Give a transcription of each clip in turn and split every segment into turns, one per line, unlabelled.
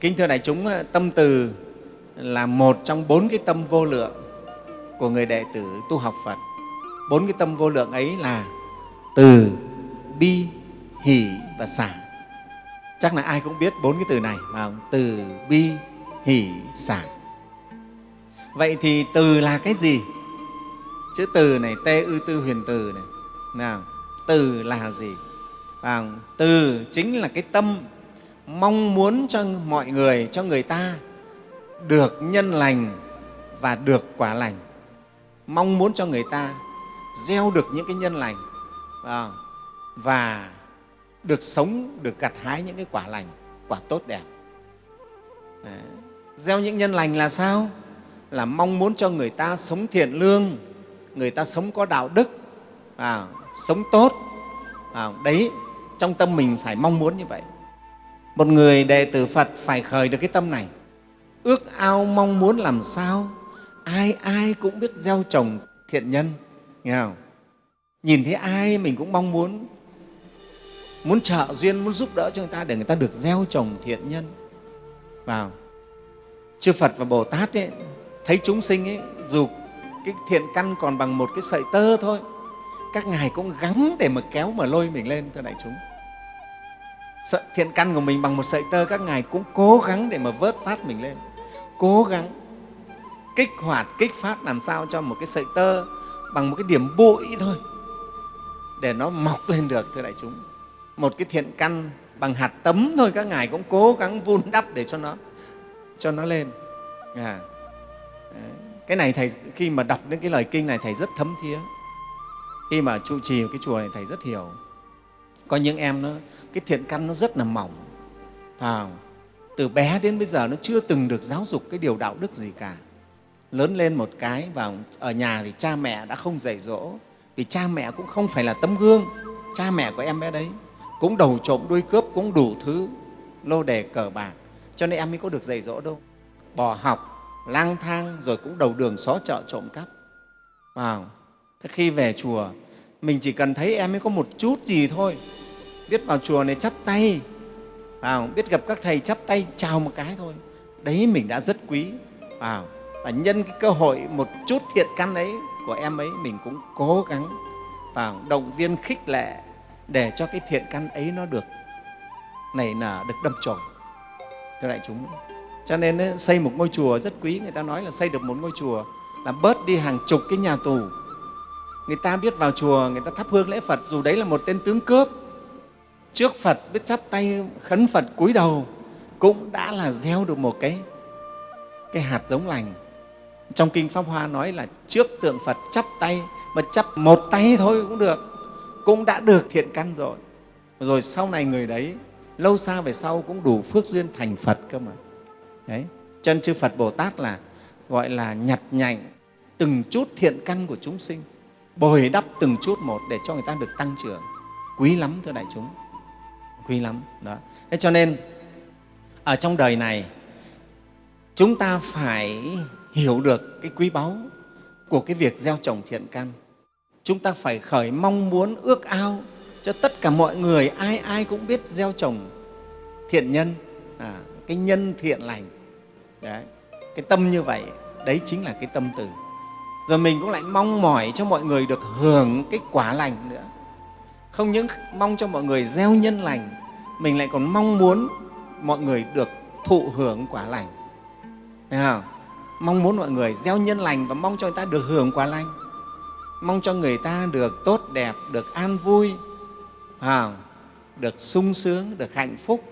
kính thưa đại chúng ờ, tâm từ là một trong bốn cái tâm vô lượng của người đệ tử tu học phật. Bốn cái tâm vô lượng ấy là từ bi hỷ và xả. Chắc là ai cũng biết bốn cái từ này mà từ bi hỷ xả. Vậy thì từ là cái gì? Chữ từ này tê ư tư huyền từ này. Nào từ là gì? À, từ chính là cái tâm mong muốn cho mọi người cho người ta được nhân lành và được quả lành. Mong muốn cho người ta gieo được những cái nhân lành à, và được sống được gặt hái những cái quả lành quả tốt đẹp. Đấy. gieo những nhân lành là sao? Là mong muốn cho người ta sống thiện lương người ta sống có đạo đức à, sống tốt. À, đấy trong tâm mình phải mong muốn như vậy một người đệ tử phật phải khởi được cái tâm này. Ước ao mong muốn làm sao ai ai cũng biết gieo trồng thiện nhân nghe không? nhìn thấy ai mình cũng mong muốn muốn trợ duyên muốn giúp đỡ cho người ta để người ta được gieo trồng thiện nhân. Vào. Chư phật và bồ tát ấy, thấy chúng sinh ấy, dù cái thiện căn còn bằng một cái sợi tơ thôi các ngài cũng gắng để mà kéo mà lôi mình lên thưa đại chúng sợi thiện căn của mình bằng một sợi tơ các ngài cũng cố gắng để mà vớt phát mình lên. Cố gắng, kích hoạt, kích phát làm sao cho một cái sợi tơ bằng một cái điểm bụi thôi, để nó mọc lên được, thưa đại chúng. Một cái thiện căn bằng hạt tấm thôi, các ngài cũng cố gắng vun đắp để cho nó cho nó lên. À. cái này thầy, khi mà đọc những cái lời kinh này, thầy rất thấm thía. Khi mà trụ trì cái chùa này, thầy rất hiểu có những em nó cái thiện căn nó rất là mỏng à, từ bé đến bây giờ nó chưa từng được giáo dục cái điều đạo đức gì cả. Lớn lên một cái vào ở nhà thì cha mẹ đã không dạy dỗ vì cha mẹ cũng không phải là tấm gương. Cha mẹ của em bé đấy cũng đầu trộm đuôi cướp cũng đủ thứ lô đề cờ bạc. Cho nên em mới có được dạy dỗ đâu. Bỏ học lang thang rồi cũng đầu đường xó chợ trộm cắp vào thế khi về chùa mình chỉ cần thấy em ấy có một chút gì thôi. Biết vào chùa này chắp tay. Vào biết gặp các thầy chắp tay chào một cái thôi. Đấy mình đã rất quý. Vào và nhân cái cơ hội một chút thiện căn ấy của em ấy mình cũng cố gắng vào động viên khích lệ để cho cái thiện căn ấy nó được nảy nở được đâm chồi. Thưa đại chúng cho nên ấy, xây một ngôi chùa rất quý. Người ta nói là xây được một ngôi chùa là bớt đi hàng chục cái nhà tù người ta biết vào chùa, người ta thắp hương lễ phật, dù đấy là một tên tướng cướp. Trước phật biết chắp tay, khấn phật cúi đầu, cũng đã là gieo được một cái cái hạt giống lành. Trong kinh pháp hoa nói là trước tượng phật chắp tay, mà chắp một tay thôi cũng được, cũng đã được thiện căn rồi. Rồi sau này người đấy, lâu xa về sau cũng đủ phước duyên thành phật cơ mà. Đấy, chân chư phật bồ tát là, gọi là nhặt nhạnh từng chút thiện căn của chúng sinh bồi đắp từng chút một để cho người ta được tăng trưởng. Quý lắm thưa đại chúng. Quý lắm đó. Thế cho nên ở trong đời này chúng ta phải hiểu được cái quý báu của cái việc gieo trồng thiện căn. Chúng ta phải khởi mong muốn ước ao cho tất cả mọi người ai ai cũng biết gieo trồng thiện nhân à, cái nhân thiện lành. Đấy, cái tâm như vậy đấy chính là cái tâm từ rồi mình cũng lại mong mỏi cho mọi người được hưởng cái quả lành nữa. Không những mong cho mọi người gieo nhân lành mình lại còn mong muốn mọi người được thụ hưởng quả lành. Thấy không? mong muốn mọi người gieo nhân lành và mong cho người ta được hưởng quả lành. Mong cho người ta được tốt đẹp được an vui à, được sung sướng được hạnh phúc.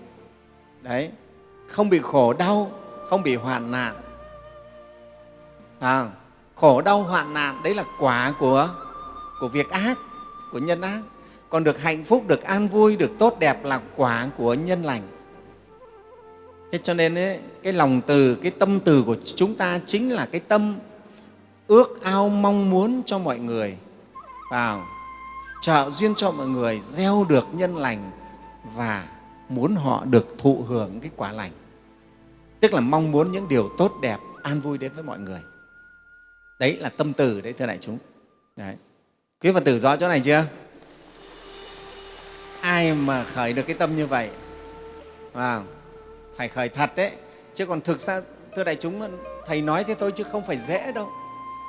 Đấy không bị khổ đau không bị hoạn nạn. À, khổ đau hoạn nạn đấy là quả của của việc ác của nhân ác. Còn được hạnh phúc được an vui được tốt đẹp là quả của nhân lành. Thế cho nên ấy, cái lòng từ cái tâm từ của chúng ta chính là cái tâm ước ao mong muốn cho mọi người. Vào trợ duyên cho mọi người gieo được nhân lành và muốn họ được thụ hưởng cái quả lành. Tức là mong muốn những điều tốt đẹp an vui đến với mọi người đấy là tâm từ đấy thưa đại chúng. Đấy. quý phật tử rõ chỗ này chưa? Ai mà khởi được cái tâm như vậy? À, phải khởi thật đấy. Chứ còn thực ra thưa đại chúng thầy nói thế thôi chứ không phải dễ đâu.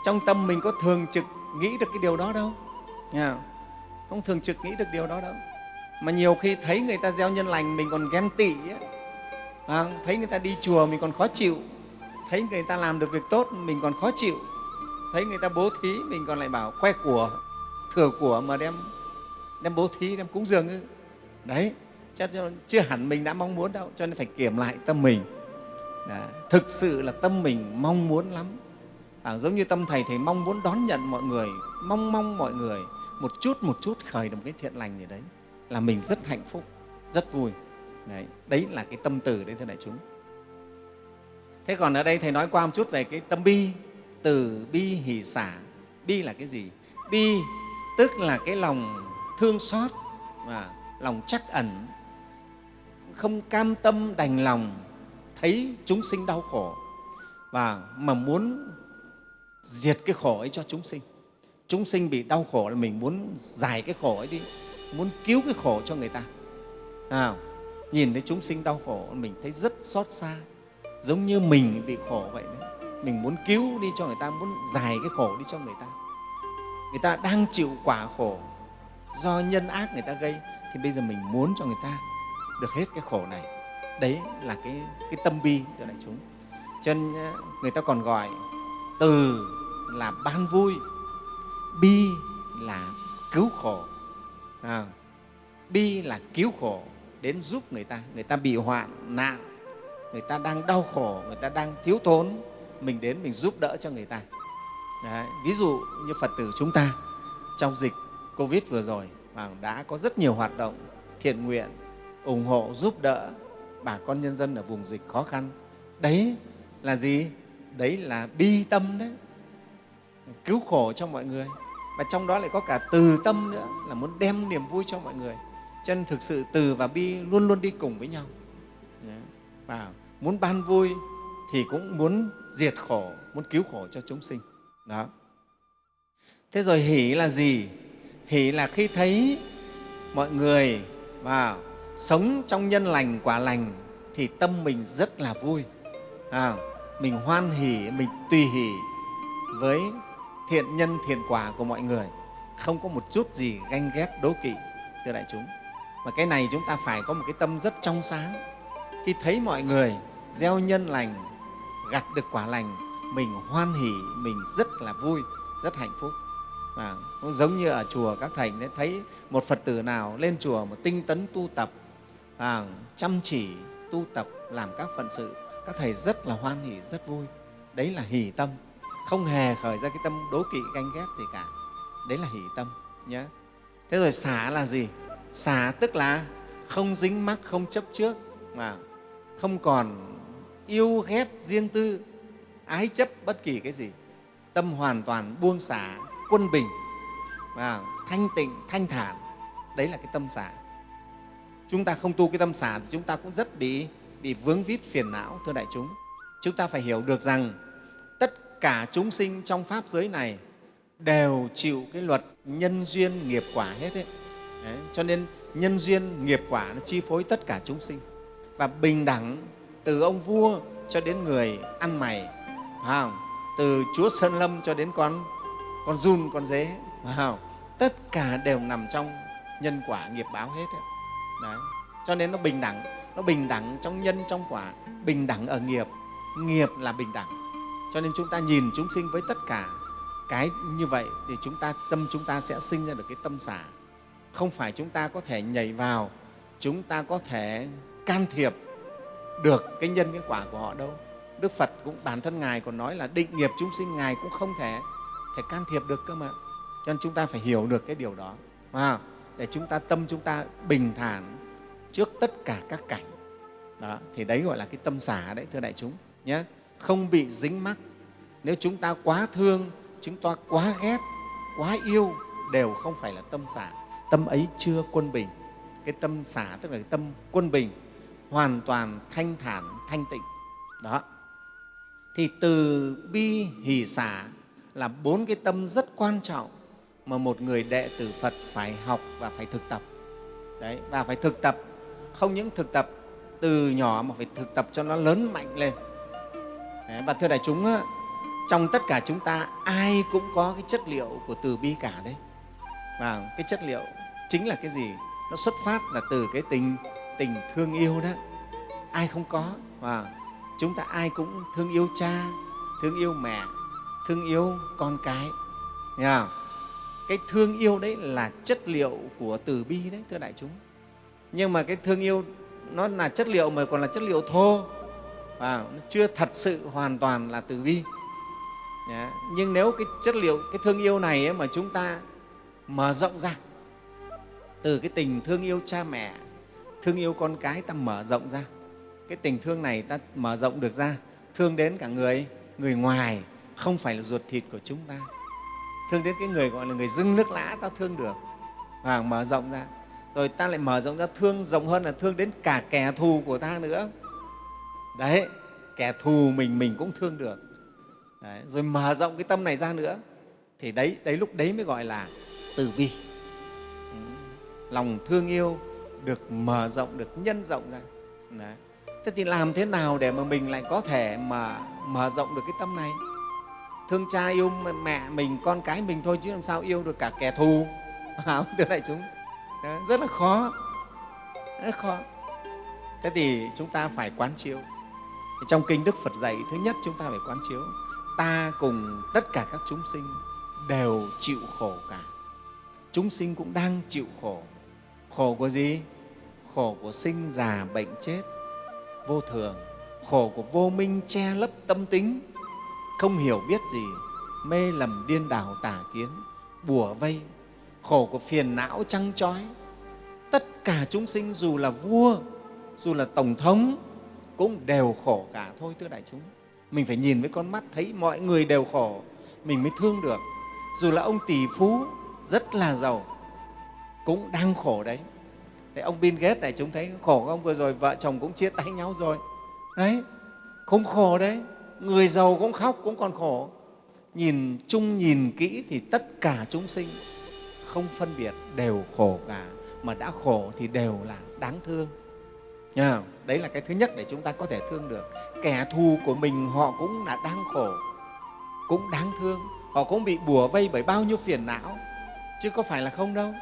Trong tâm mình có thường trực nghĩ được cái điều đó đâu. Nghe không? Thường trực nghĩ được điều đó đâu. Mà nhiều khi thấy người ta gieo nhân lành mình còn ghen tị ấy. À, vâng, thấy người ta đi chùa mình còn khó chịu. Thấy người ta làm được việc tốt mình còn khó chịu thấy người ta bố thí mình còn lại bảo khoe của thừa của mà đem đem bố thí đem cúng dường ư? Đấy chắc chưa hẳn mình đã mong muốn đâu cho nên phải kiểm lại tâm mình. Đã, thực sự là tâm mình mong muốn lắm. À, giống như tâm thầy thầy mong muốn đón nhận mọi người mong mong mọi người một chút một chút khởi được một cái thiện lành gì đấy là mình rất hạnh phúc rất vui. Đấy, đấy là cái tâm từ đấy thưa đại chúng. Thế còn ở đây thầy nói qua một chút về cái tâm bi từ bi hỷ xả. Bi là cái gì? Bi tức là cái lòng thương xót và lòng chắc ẩn. Không cam tâm đành lòng thấy chúng sinh đau khổ và mà muốn diệt cái khổ ấy cho chúng sinh. Chúng sinh bị đau khổ là mình muốn giải cái khổ ấy đi muốn cứu cái khổ cho người ta. À, nhìn thấy chúng sinh đau khổ mình thấy rất xót xa giống như mình bị khổ vậy đấy mình muốn cứu đi cho người ta muốn giải cái khổ đi cho người ta. Người ta đang chịu quả khổ do nhân ác người ta gây thì bây giờ mình muốn cho người ta được hết cái khổ này. Đấy là cái, cái tâm bi cho đại chúng. Cho nên ờ, người ta còn gọi từ là ban vui bi là cứu khổ. À, bi là cứu khổ đến giúp người ta. Người ta bị hoạn nạn người ta đang đau khổ người ta đang thiếu thốn mình đến mình giúp đỡ cho người ta. Đấy. ví dụ như phật tử chúng ta, trong dịch covid vừa rồi đã có rất nhiều hoạt động thiện nguyện, ủng hộ, giúp đỡ bà con nhân dân ở vùng dịch khó khăn. Đấy là gì? Đấy là bi tâm đấy. Cứu khổ cho mọi người. Và trong đó lại có cả từ tâm nữa, là muốn đem niềm vui cho mọi người. Cho nên thực sự từ và bi luôn luôn đi cùng với nhau. Và muốn ban vui thì cũng muốn diệt khổ muốn cứu khổ cho chúng sinh. Đó. Thế rồi hỷ là gì? Hỷ là khi thấy mọi người mà sống trong nhân lành quả lành thì tâm mình rất là vui. À, mình hoan hỷ mình tùy hỷ với thiện nhân thiện quả của mọi người. Không có một chút gì ganh ghét đố kỵ thưa đại chúng. Mà cái này chúng ta phải có một cái tâm rất trong sáng. Khi thấy mọi người gieo nhân lành gặt được quả lành mình hoan hỉ mình rất là vui rất hạnh phúc. Và cũng giống như ở chùa các thầy thấy một phật tử nào lên chùa một tinh tấn tu tập à, chăm chỉ tu tập làm các phận sự các thầy rất là hoan hỉ rất vui. Đấy là hỷ tâm không hề khởi ra cái tâm đố kỵ ganh ghét gì cả. Đấy là hỷ tâm nhé thế rồi xả là gì? Xả tức là không dính mắc không chấp trước mà không còn yêu ghét riêng tư ái chấp bất kỳ cái gì. Tâm hoàn toàn buông xả quân bình và thanh tịnh thanh thản. Đấy là cái tâm xả. Chúng ta không tu cái tâm xả thì chúng ta cũng rất bị bị vướng vít phiền não thưa đại chúng. Chúng ta phải hiểu được rằng tất cả chúng sinh trong pháp giới này đều chịu cái luật nhân duyên nghiệp quả hết ấy. Đấy, cho nên nhân duyên nghiệp quả nó chi phối tất cả chúng sinh. Và bình đẳng từ ông vua cho đến người ăn mày, phải không? từ chúa sơn lâm cho đến con con run con dế phải không? tất cả đều nằm trong nhân quả nghiệp báo hết ấy. Đấy. cho nên nó bình đẳng, nó bình đẳng trong nhân, trong quả, bình đẳng ở nghiệp nghiệp là bình đẳng cho nên chúng ta nhìn chúng sinh với tất cả cái như vậy thì chúng ta, tâm chúng ta sẽ sinh ra được cái tâm xả không phải chúng ta có thể nhảy vào, chúng ta có thể can thiệp được cái nhân cái quả của họ đâu. Đức phật cũng bản thân ngài còn nói là định nghiệp chúng sinh ngài cũng không thể thể can thiệp được cơ mà. Cho nên chúng ta phải hiểu được cái điều đó à, để chúng ta tâm chúng ta bình thản trước tất cả các cảnh. Đó, thì đấy gọi là cái tâm xả đấy thưa đại chúng nhé không bị dính mắc. Nếu chúng ta quá thương chúng ta quá ghét quá yêu đều không phải là tâm xả. Tâm ấy chưa quân bình. Cái tâm xả tức là cái tâm quân bình hoàn toàn thanh thản thanh tịnh. Đó. Thì từ bi hỷ xả là bốn cái tâm rất quan trọng mà một người đệ tử Phật phải học và phải thực tập. Đấy, và phải thực tập, không những thực tập từ nhỏ mà phải thực tập cho nó lớn mạnh lên. Và thưa đại chúng trong tất cả chúng ta ai cũng có cái chất liệu của từ bi cả đấy. Và cái chất liệu chính là cái gì? Nó xuất phát là từ cái tình tình thương yêu đó ai không có và chúng ta ai cũng thương yêu cha, thương yêu mẹ, thương yêu con cái nghe không? cái thương yêu đấy là chất liệu của từ bi đấy, thưa đại chúng nhưng mà cái thương yêu, nó là chất liệu mà còn là chất liệu thô và nó chưa thật sự hoàn toàn là từ bi Đấy. nhưng nếu cái chất liệu, cái thương yêu này ấy mà chúng ta mở rộng ra, từ cái tình thương yêu cha mẹ thương yêu con cái ta mở rộng ra. Cái tình thương này ta mở rộng được ra thương đến cả người người ngoài không phải là ruột thịt của chúng ta. Thương đến cái người gọi là người dưng nước lã ta thương được. Và mở rộng ra. Rồi ta lại mở rộng ra thương rộng hơn là thương đến cả kẻ thù của ta nữa. Đấy kẻ thù mình mình cũng thương được. Đấy, rồi mở rộng cái tâm này ra nữa. Thì đấy đấy lúc đấy mới gọi là từ bi lòng thương yêu được mở rộng, được nhân rộng ra. Đấy. thế thì làm thế nào để mà mình lại có thể mà mở rộng được cái tâm này? Thương cha yêu mẹ mình, con cái mình thôi chứ làm sao yêu được cả kẻ thù. Không thưa đại chúng? Rất là khó. Rất khó. Thế thì chúng ta phải quán chiếu. Trong kinh đức phật dạy, thứ nhất chúng ta phải quán chiếu. Ta cùng tất cả các chúng sinh đều chịu khổ cả. Chúng sinh cũng đang chịu khổ. Khổ của gì? Khổ của sinh già bệnh chết. Vô thường, khổ của vô minh che lấp tâm tính. Không hiểu biết gì, mê lầm điên đảo tà kiến, bùa vây. Khổ của phiền não trăng trói. Tất cả chúng sinh dù là vua, dù là tổng thống, cũng đều khổ cả thôi, thưa đại chúng. Mình phải nhìn với con mắt thấy mọi người đều khổ, mình mới thương được. Dù là ông tỷ phú, rất là giàu, cũng đang khổ đấy. Thế ông Bill Gates này chúng thấy khổ ông Vừa rồi vợ chồng cũng chia tay nhau rồi. Đấy, không khổ đấy. Người giàu cũng khóc, cũng còn khổ. Nhìn chung, nhìn kỹ thì tất cả chúng sinh không phân biệt đều khổ cả. Mà đã khổ thì đều là đáng thương. Nha, đấy là cái thứ nhất để chúng ta có thể thương được. Kẻ thù của mình họ cũng là đang khổ, cũng đáng thương. Họ cũng bị bùa vây bởi bao nhiêu phiền não, chứ có phải là không đâu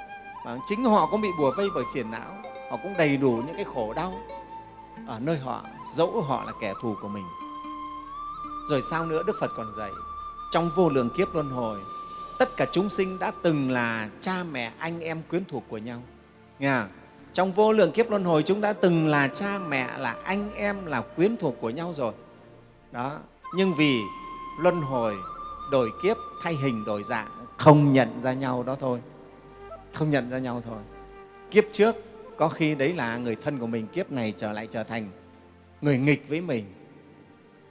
và chính họ cũng bị bùa vây bởi phiền não. Họ cũng đầy đủ những cái khổ đau. Ở nơi họ, dẫu họ là kẻ thù của mình. Rồi sao nữa đức phật còn dạy, trong vô lượng kiếp luân hồi, tất cả chúng sinh đã từng là cha mẹ anh em quyến thuộc của nhau. Nghe trong vô lượng kiếp luân hồi chúng đã từng là cha mẹ, là anh em, là quyến thuộc của nhau rồi. Đó, nhưng vì luân hồi đổi kiếp thay hình đổi dạng, không nhận ra nhau đó thôi không nhận ra nhau thôi. Kiếp trước có khi đấy là người thân của mình kiếp này trở lại trở thành người nghịch với mình.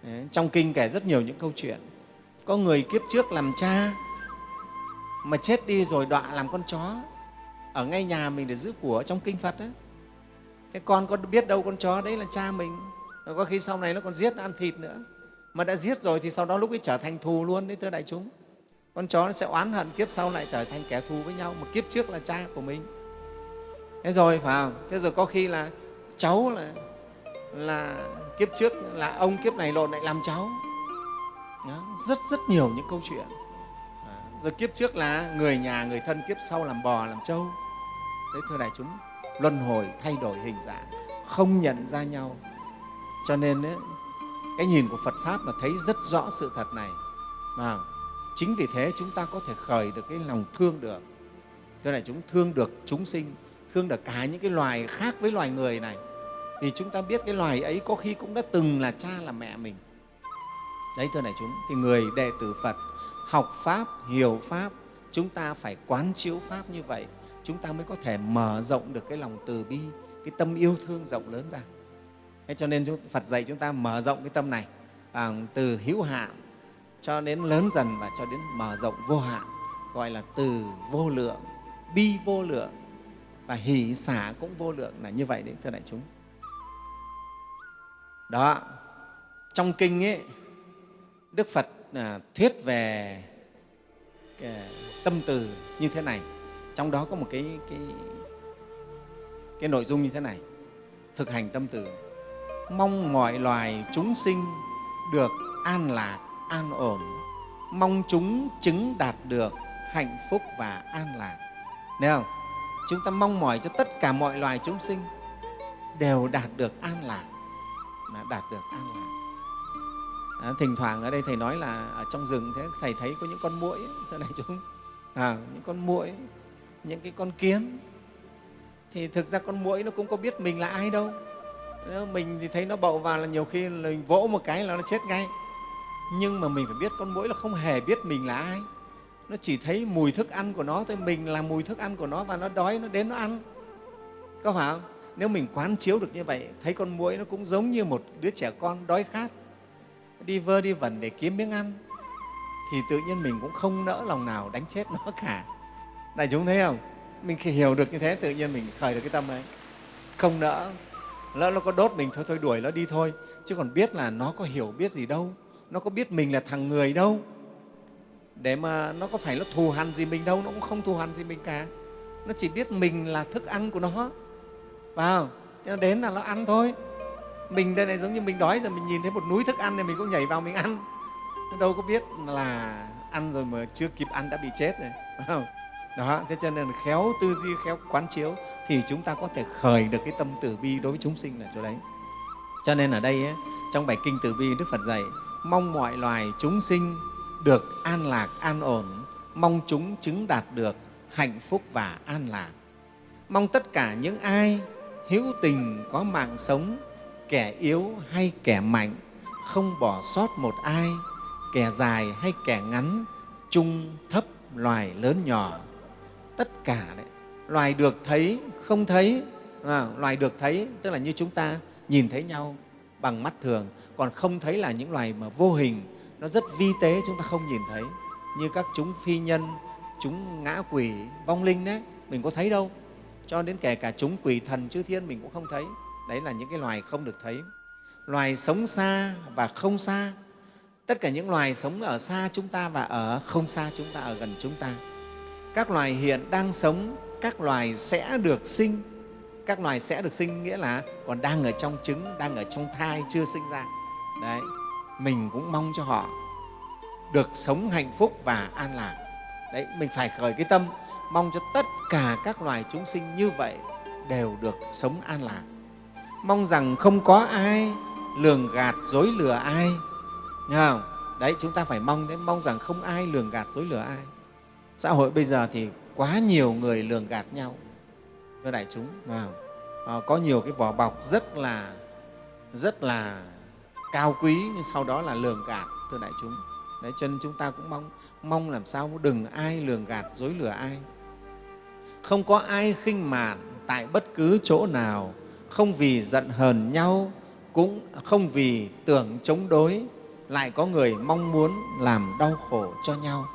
Đấy, trong kinh kể rất nhiều những câu chuyện. Có người kiếp trước làm cha mà chết đi rồi đọa làm con chó ở ngay nhà mình để giữ của trong kinh phật đấy thế con có biết đâu con chó đấy là cha mình. Có khi sau này nó còn giết nó ăn thịt nữa. Mà đã giết rồi thì sau đó lúc ấy trở thành thù luôn đấy thưa đại chúng con chó nó sẽ oán hận kiếp sau lại trở thành kẻ thù với nhau mà kiếp trước là cha của mình. Thế rồi phải không? Thế rồi có khi là cháu là là kiếp trước là ông kiếp này lộn lại làm cháu. Đó, rất rất nhiều những câu chuyện. À, rồi kiếp trước là người nhà người thân kiếp sau làm bò làm trâu. Đấy thưa đại chúng luân hồi thay đổi hình dạng không nhận ra nhau. Cho nên ấy, cái nhìn của phật pháp là thấy rất rõ sự thật này. Mà chính vì thế chúng ta có thể khởi được cái lòng thương được. Thế này chúng thương được chúng sinh, thương được cả những cái loài khác với loài người này. Vì chúng ta biết cái loài ấy có khi cũng đã từng là cha là mẹ mình. Đấy, thưa này chúng, thì người đệ tử phật học pháp, hiểu pháp, chúng ta phải quán chiếu pháp như vậy, chúng ta mới có thể mở rộng được cái lòng từ bi, cái tâm yêu thương rộng lớn ra. Thế cho nên phật dạy chúng ta mở rộng cái tâm này bằng từ hữu hạn cho đến lớn dần và cho đến mở rộng vô hạn gọi là từ vô lượng bi vô lượng và hỷ xả cũng vô lượng là như vậy đấy thưa đại chúng. Đó trong kinh ấy đức phật à, thuyết về cái tâm từ như thế này. Trong đó có một cái cái cái nội dung như thế này. Thực hành tâm từ. Mong mọi loài chúng sinh được an lạc an ổn. Mong chúng chứng đạt được hạnh phúc và an lạc. Thấy không? Chúng ta mong mỏi cho tất cả mọi loài chúng sinh đều đạt được an lạc, đạt được an lạc. À, thỉnh thoảng ở đây thầy nói là ở trong rừng thế thầy thấy có những con muỗi thưa này chúng. À, những con muỗi những cái con kiến. Thì thực ra con muỗi nó cũng có biết mình là ai đâu. Nếu mình thì thấy nó bậu vào là nhiều khi mình vỗ một cái là nó chết ngay nhưng mà mình phải biết con muỗi là không hề biết mình là ai. Nó chỉ thấy mùi thức ăn của nó thôi, mình là mùi thức ăn của nó và nó đói, nó đến nó ăn. Có phải không? Nếu mình quán chiếu được như vậy, thấy con muỗi nó cũng giống như một đứa trẻ con đói khát. Đi vơ đi vẩn để kiếm miếng ăn, thì tự nhiên mình cũng không nỡ lòng nào đánh chết nó cả. Đại chúng thấy không? Mình khi hiểu được như thế, tự nhiên mình khởi được cái tâm ấy. Không nỡ. Lỡ nó có đốt mình thôi thôi đuổi nó đi thôi. Chứ còn biết là nó có hiểu biết gì đâu nó có biết mình là thằng người đâu. Để mà nó có phải nó thù hằn gì mình đâu nó cũng không thù hằn gì mình cả. Nó chỉ biết mình là thức ăn của nó. Vào cho nó đến là nó ăn thôi. Mình đây này giống như mình đói rồi mình nhìn thấy một núi thức ăn thì mình cũng nhảy vào mình ăn. Nó đâu có biết là ăn rồi mà chưa kịp ăn đã bị chết rồi. Không đó thế cho nên là khéo tư duy khéo quán chiếu thì chúng ta có thể khởi được cái tâm từ bi đối với chúng sinh là chỗ đấy. Cho nên ở đây ấy, trong bài kinh từ bi đức phật dạy mong mọi loài chúng sinh được an lạc an ổn. Mong chúng chứng đạt được hạnh phúc và an lạc. Mong tất cả những ai hữu tình có mạng sống kẻ yếu hay kẻ mạnh không bỏ sót một ai kẻ dài hay kẻ ngắn trung thấp loài lớn nhỏ. Tất cả đấy loài được thấy không thấy à, loài được thấy tức là như chúng ta nhìn thấy nhau bằng mắt thường. Còn không thấy là những loài mà vô hình, nó rất vi tế, chúng ta không nhìn thấy. Như các chúng phi nhân, chúng ngã quỷ, vong linh đấy, mình có thấy đâu. Cho đến kể cả chúng quỷ thần chư thiên mình cũng không thấy. Đấy là những cái loài không được thấy. Loài sống xa và không xa. Tất cả những loài sống ở xa chúng ta và ở không xa chúng ta, ở gần chúng ta. Các loài hiện đang sống, các loài sẽ được sinh các loài sẽ được sinh nghĩa là còn đang ở trong trứng, đang ở trong thai, chưa sinh ra. Đấy, mình cũng mong cho họ được sống hạnh phúc và an lạc. Đấy, mình phải khởi cái tâm, mong cho tất cả các loài chúng sinh như vậy đều được sống an lạc. Mong rằng không có ai lường gạt, dối lừa ai. Nghe không? đấy, chúng ta phải mong thế, mong rằng không ai lường gạt, dối lừa ai. Xã hội bây giờ thì quá nhiều người lường gạt nhau thưa đại chúng à, à, có nhiều cái vỏ bọc rất là rất là cao quý nhưng sau đó là lường gạt thưa đại chúng. Đấy cho nên chúng ta cũng mong mong làm sao đừng ai lường gạt dối lừa ai. Không có ai khinh mạn tại bất cứ chỗ nào không vì giận hờn nhau cũng không vì tưởng chống đối lại có người mong muốn làm đau khổ cho nhau.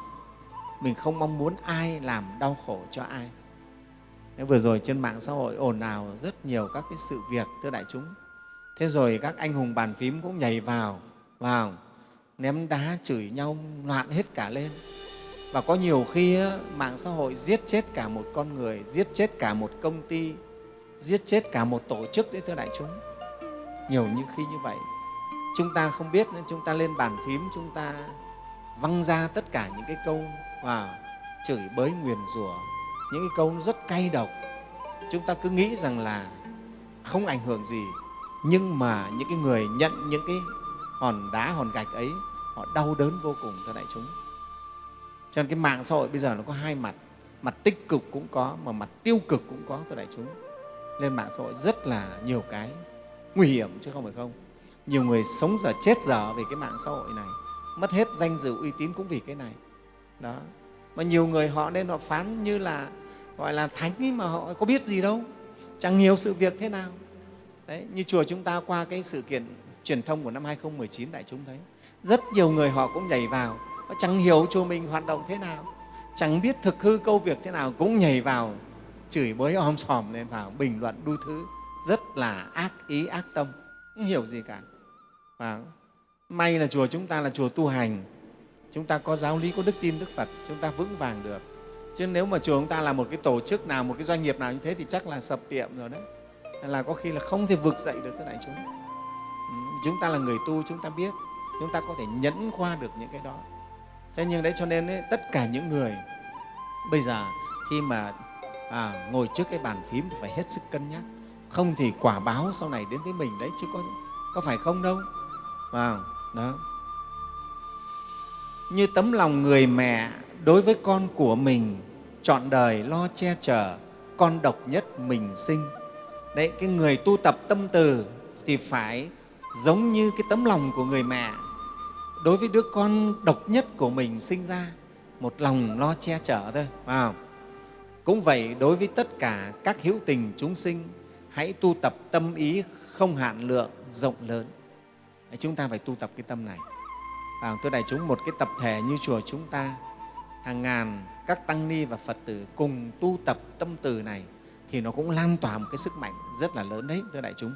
Mình không mong muốn ai làm đau khổ cho ai vừa rồi trên mạng xã hội ồn ào rất nhiều các cái sự việc, thưa đại chúng. Thế rồi các anh hùng bàn phím cũng nhảy vào vào, ném đá chửi nhau, loạn hết cả lên. Và có nhiều khi mạng xã hội giết chết cả một con người, giết chết cả một công ty, giết chết cả một tổ chức đấy, thưa đại chúng. Nhiều như khi như vậy. Chúng ta không biết nên chúng ta lên bàn phím, chúng ta văng ra tất cả những cái câu và chửi bới nguyền rủa những cái câu rất cay độc. Chúng ta cứ nghĩ rằng là không ảnh hưởng gì. Nhưng mà những cái người nhận những cái hòn đá, hòn gạch ấy, họ đau đớn vô cùng, thưa đại chúng. Cho nên cái mạng xã hội bây giờ nó có hai mặt. Mặt tích cực cũng có, mà mặt tiêu cực cũng có, thưa đại chúng. Nên mạng xã hội rất là nhiều cái nguy hiểm, chứ không phải không. Nhiều người sống giờ chết giờ vì cái mạng xã hội này. Mất hết danh dự uy tín cũng vì cái này. Đó mà nhiều người họ nên họ phán như là gọi là thánh ấy mà họ có biết gì đâu. Chẳng nhiều sự việc thế nào. Đấy, như chùa chúng ta qua cái sự kiện truyền thông của năm 2019 đại chúng thấy rất nhiều người họ cũng nhảy vào. Họ chẳng hiểu chùa mình hoạt động thế nào. Chẳng biết thực hư câu việc thế nào cũng nhảy vào chửi bới om sòm lên vào bình luận đu thứ. Rất là ác ý ác tâm không hiểu gì cả. Và may là chùa chúng ta là chùa tu hành chúng ta có giáo lý có đức tin đức phật chúng ta vững vàng được. Chứ nếu mà chùa chúng ta là một cái tổ chức nào một cái doanh nghiệp nào như thế thì chắc là sập tiệm rồi đấy. Là có khi là không thể vực dậy được tới đại chúng. Ừ, chúng ta là người tu chúng ta biết chúng ta có thể nhẫn qua được những cái đó. Thế nhưng đấy cho nên ấy, tất cả những người bây giờ khi mà à, ngồi trước cái bàn phím thì phải hết sức cân nhắc. Không thì quả báo sau này đến với mình đấy chứ có có phải không đâu. Vào đó như tấm lòng người mẹ đối với con của mình, chọn đời lo che chở, con độc nhất mình sinh. Đấy, cái người tu tập tâm từ thì phải giống như cái tấm lòng của người mẹ đối với đứa con độc nhất của mình sinh ra, một lòng lo che chở thôi, phải cũng vậy, đối với tất cả các hữu tình chúng sinh, hãy tu tập tâm ý không hạn lượng, rộng lớn. Chúng ta phải tu tập cái tâm này à, tôi đại chúng một cái tập thể như chùa chúng ta. Hàng ngàn các tăng ni và phật tử cùng tu tập tâm từ này thì nó cũng lan tỏa một cái sức mạnh rất là lớn đấy thưa đại chúng.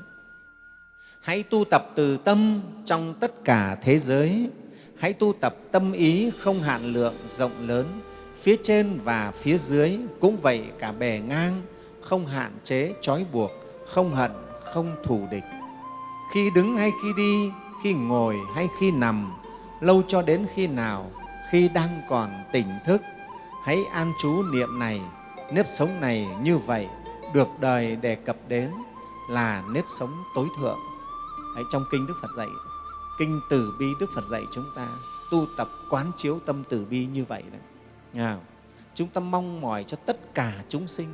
Hãy tu tập từ tâm trong tất cả thế giới. Hãy tu tập tâm ý không hạn lượng rộng lớn phía trên và phía dưới cũng vậy cả bề ngang không hạn chế trói buộc không hận không thù địch. Khi đứng hay khi đi khi ngồi hay khi nằm lâu cho đến khi nào khi đang còn tỉnh thức hãy an trú niệm này nếp sống này như vậy được đời đề cập đến là nếp sống tối thượng. Đấy, trong kinh đức phật dạy kinh từ bi đức phật dạy chúng ta tu tập quán chiếu tâm từ bi như vậy đấy à, chúng ta mong mỏi cho tất cả chúng sinh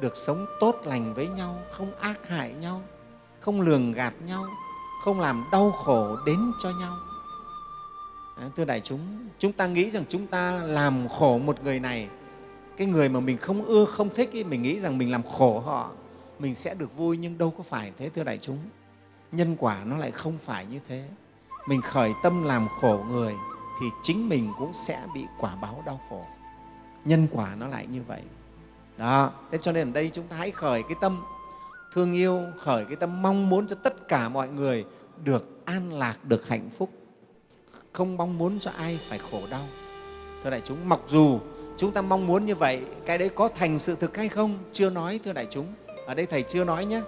được sống tốt lành với nhau không ác hại nhau không lường gạt nhau không làm đau khổ đến cho nhau. Ờ, thưa đại chúng chúng ta nghĩ rằng chúng ta làm khổ một người này. Cái người mà mình không ưa không thích ý, mình nghĩ rằng mình làm khổ họ mình sẽ được vui nhưng đâu có phải thế thưa đại chúng. Nhân quả nó lại không phải như thế. Mình khởi tâm làm khổ người thì chính mình cũng sẽ bị quả báo đau khổ. Nhân quả nó lại như vậy. Đó thế cho nên ở đây chúng ta hãy khởi cái tâm thương yêu khởi cái tâm mong muốn cho tất cả mọi người được an lạc được hạnh phúc không mong muốn cho ai phải khổ đau. Thưa đại chúng mặc dù chúng ta mong muốn như vậy cái đấy có thành sự thực hay không chưa nói thưa đại chúng. Ở đây thầy chưa nói nhé.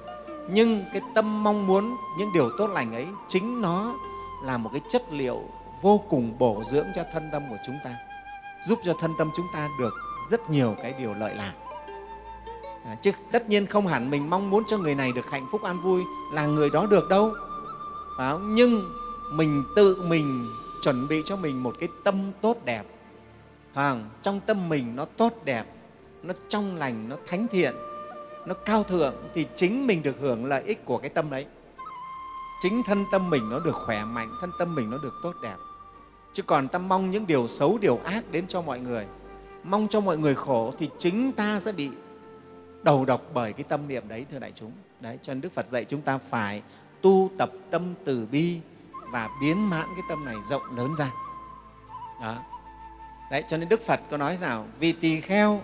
Nhưng cái tâm mong muốn những điều tốt lành ấy chính nó là một cái chất liệu vô cùng bổ dưỡng cho thân tâm của chúng ta giúp cho thân tâm chúng ta được rất nhiều cái điều lợi lạc. À, chứ tất nhiên không hẳn mình mong muốn cho người này được hạnh phúc an vui là người đó được đâu. Phải không? nhưng mình tự mình chuẩn bị cho mình một cái tâm tốt đẹp. À, trong tâm mình nó tốt đẹp nó trong lành nó thánh thiện nó cao thượng thì chính mình được hưởng lợi ích của cái tâm đấy. Chính thân tâm mình nó được khỏe mạnh thân tâm mình nó được tốt đẹp. Chứ còn ta mong những điều xấu điều ác đến cho mọi người mong cho mọi người khổ thì chính ta sẽ bị đầu độc bởi cái tâm niệm đấy thưa đại chúng. Đấy cho nên đức phật dạy chúng ta phải tu tập tâm từ bi và biến mãn cái tâm này rộng lớn ra. Đó. Đấy cho nên đức phật có nói thế nào? Vì tỳ kheo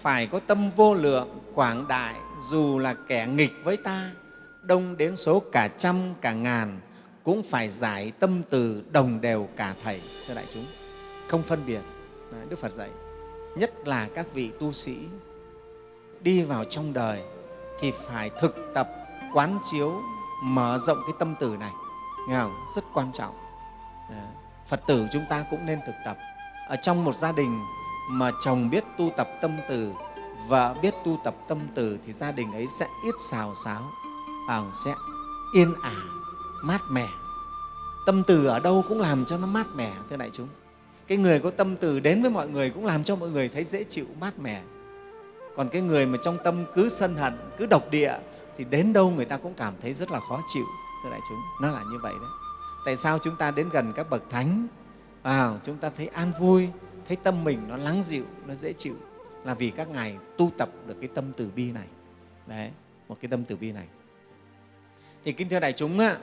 phải có tâm vô lượng quảng đại dù là kẻ nghịch với ta đông đến số cả trăm cả ngàn cũng phải giải tâm từ đồng đều cả thầy thưa đại chúng. Không phân biệt. Đấy, đức phật dạy nhất là các vị tu sĩ đi vào trong đời thì phải thực tập quán chiếu mở rộng cái tâm từ này nghe không? rất quan trọng. Ờ, Phật tử chúng ta cũng nên thực tập. Ở trong một gia đình mà chồng biết tu tập tâm từ vợ biết tu tập tâm từ thì gia đình ấy sẽ ít xào xáo à, sẽ yên ả mát mẻ. Tâm từ ở đâu cũng làm cho nó mát mẻ thưa đại chúng. Cái người có tâm từ đến với mọi người cũng làm cho mọi người thấy dễ chịu mát mẻ. Còn cái người mà trong tâm cứ sân hận cứ độc địa thì đến đâu người ta cũng cảm thấy rất là khó chịu thưa đại chúng nó là như vậy đấy. Tại sao chúng ta đến gần các bậc thánh? À, chúng ta thấy an vui thấy tâm mình nó lắng dịu nó dễ chịu. Là vì các ngài tu tập được cái tâm từ bi này. Đấy một cái tâm từ bi này. Thì kính thưa đại chúng á,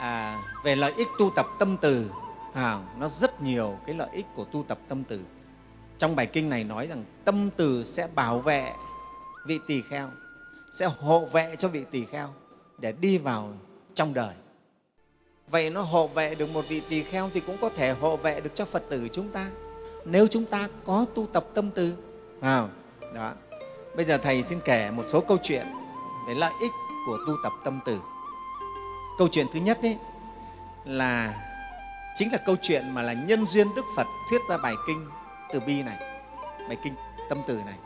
à, về lợi ích tu tập tâm từ à, nó rất nhiều cái lợi ích của tu tập tâm từ. Trong bài kinh này nói rằng tâm từ sẽ bảo vệ vị tỳ kheo sẽ hộ vệ cho vị tỳ kheo để đi vào trong đời. Vậy nó hộ vệ được một vị tỳ kheo thì cũng có thể hộ vệ được cho phật tử chúng ta. Nếu chúng ta có tu tập tâm từ à, đó. Bây giờ thầy xin kể một số câu chuyện về lợi ích của tu tập tâm từ câu chuyện thứ nhất ấy là chính là câu chuyện mà là nhân duyên Đức Phật thuyết ra bài kinh Từ Bi này, bài kinh Tâm Từ này.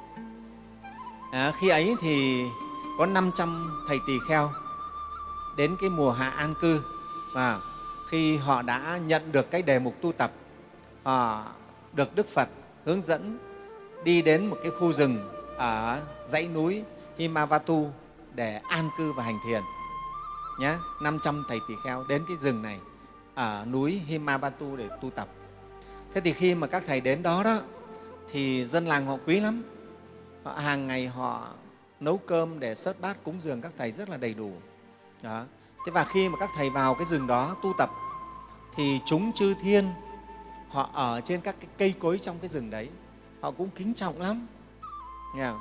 À, khi ấy thì có 500 thầy tỳ kheo đến cái mùa hạ an cư và khi họ đã nhận được cái đề mục tu tập, họ được Đức Phật hướng dẫn đi đến một cái khu rừng ở dãy núi Himavatu để an cư và hành thiền. Nhé, 500 thầy tỳ kheo đến cái rừng này ở núi Himavatu để tu tập. Thế thì khi mà các thầy đến đó đó thì dân làng họ quý lắm. Họ, hàng ngày họ nấu cơm để sớt bát cúng dường các thầy rất là đầy đủ. Đó. Thế và khi mà các thầy vào cái rừng đó tu tập thì chúng chư thiên họ ở trên các cái cây cối trong cái rừng đấy. Họ cũng kính trọng lắm. Nghe không?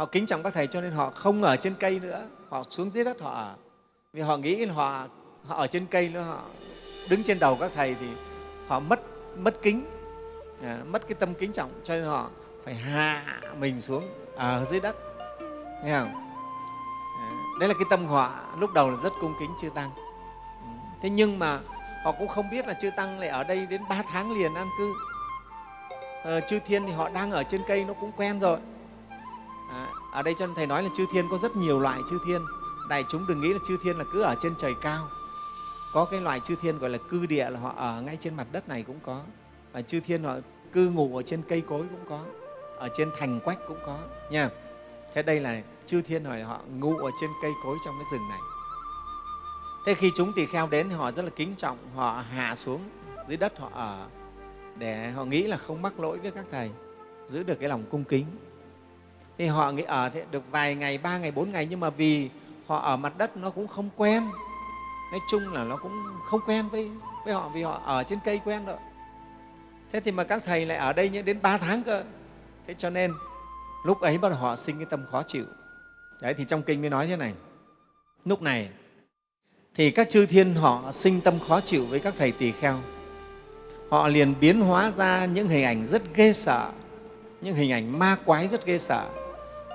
họ kính trọng các thầy cho nên họ không ở trên cây nữa. Họ xuống dưới đất họ ở. Vì họ nghĩ là họ họ ở trên cây nữa họ đứng trên đầu các thầy thì họ mất mất kính. À, mất cái tâm kính trọng cho nên họ phải hạ mình xuống ở dưới đất. Nghe không? Đấy là cái tâm họ lúc đầu là rất cung kính chư tăng. Thế nhưng mà họ cũng không biết là chư tăng lại ở đây đến ba tháng liền an cư. Ờ, chư thiên thì họ đang ở trên cây nó cũng quen rồi. À, ở đây cho nên thầy nói là chư thiên có rất nhiều loại chư thiên. Đại chúng đừng nghĩ là chư thiên là cứ ở trên trời cao. Có cái loại chư thiên gọi là cư địa là họ ở ngay trên mặt đất này cũng có. Và chư thiên họ cư ngụ ở trên cây cối cũng có. Ở trên thành quách cũng có. Nha thế đây là chư thiên hỏi họ ngụ ở trên cây cối trong cái rừng này. Thế khi chúng tỳ kheo đến thì họ rất là kính trọng, họ hạ xuống dưới đất họ ở, để họ nghĩ là không mắc lỗi với các thầy, giữ được cái lòng cung kính. Thì họ nghĩ ở thế được vài ngày, ba ngày, bốn ngày, nhưng mà vì họ ở mặt đất nó cũng không quen. Nói chung là nó cũng không quen với với họ vì họ ở trên cây quen rồi thế thì mà các thầy lại ở đây đến ba tháng cơ. Thế cho nên lúc ấy bắt đầu họ sinh cái tâm khó chịu. Đấy, thì trong kinh mới nói thế này. Lúc này, thì các chư thiên họ sinh tâm khó chịu với các thầy tỳ kheo. Họ liền biến hóa ra những hình ảnh rất ghê sợ, những hình ảnh ma quái rất ghê sợ,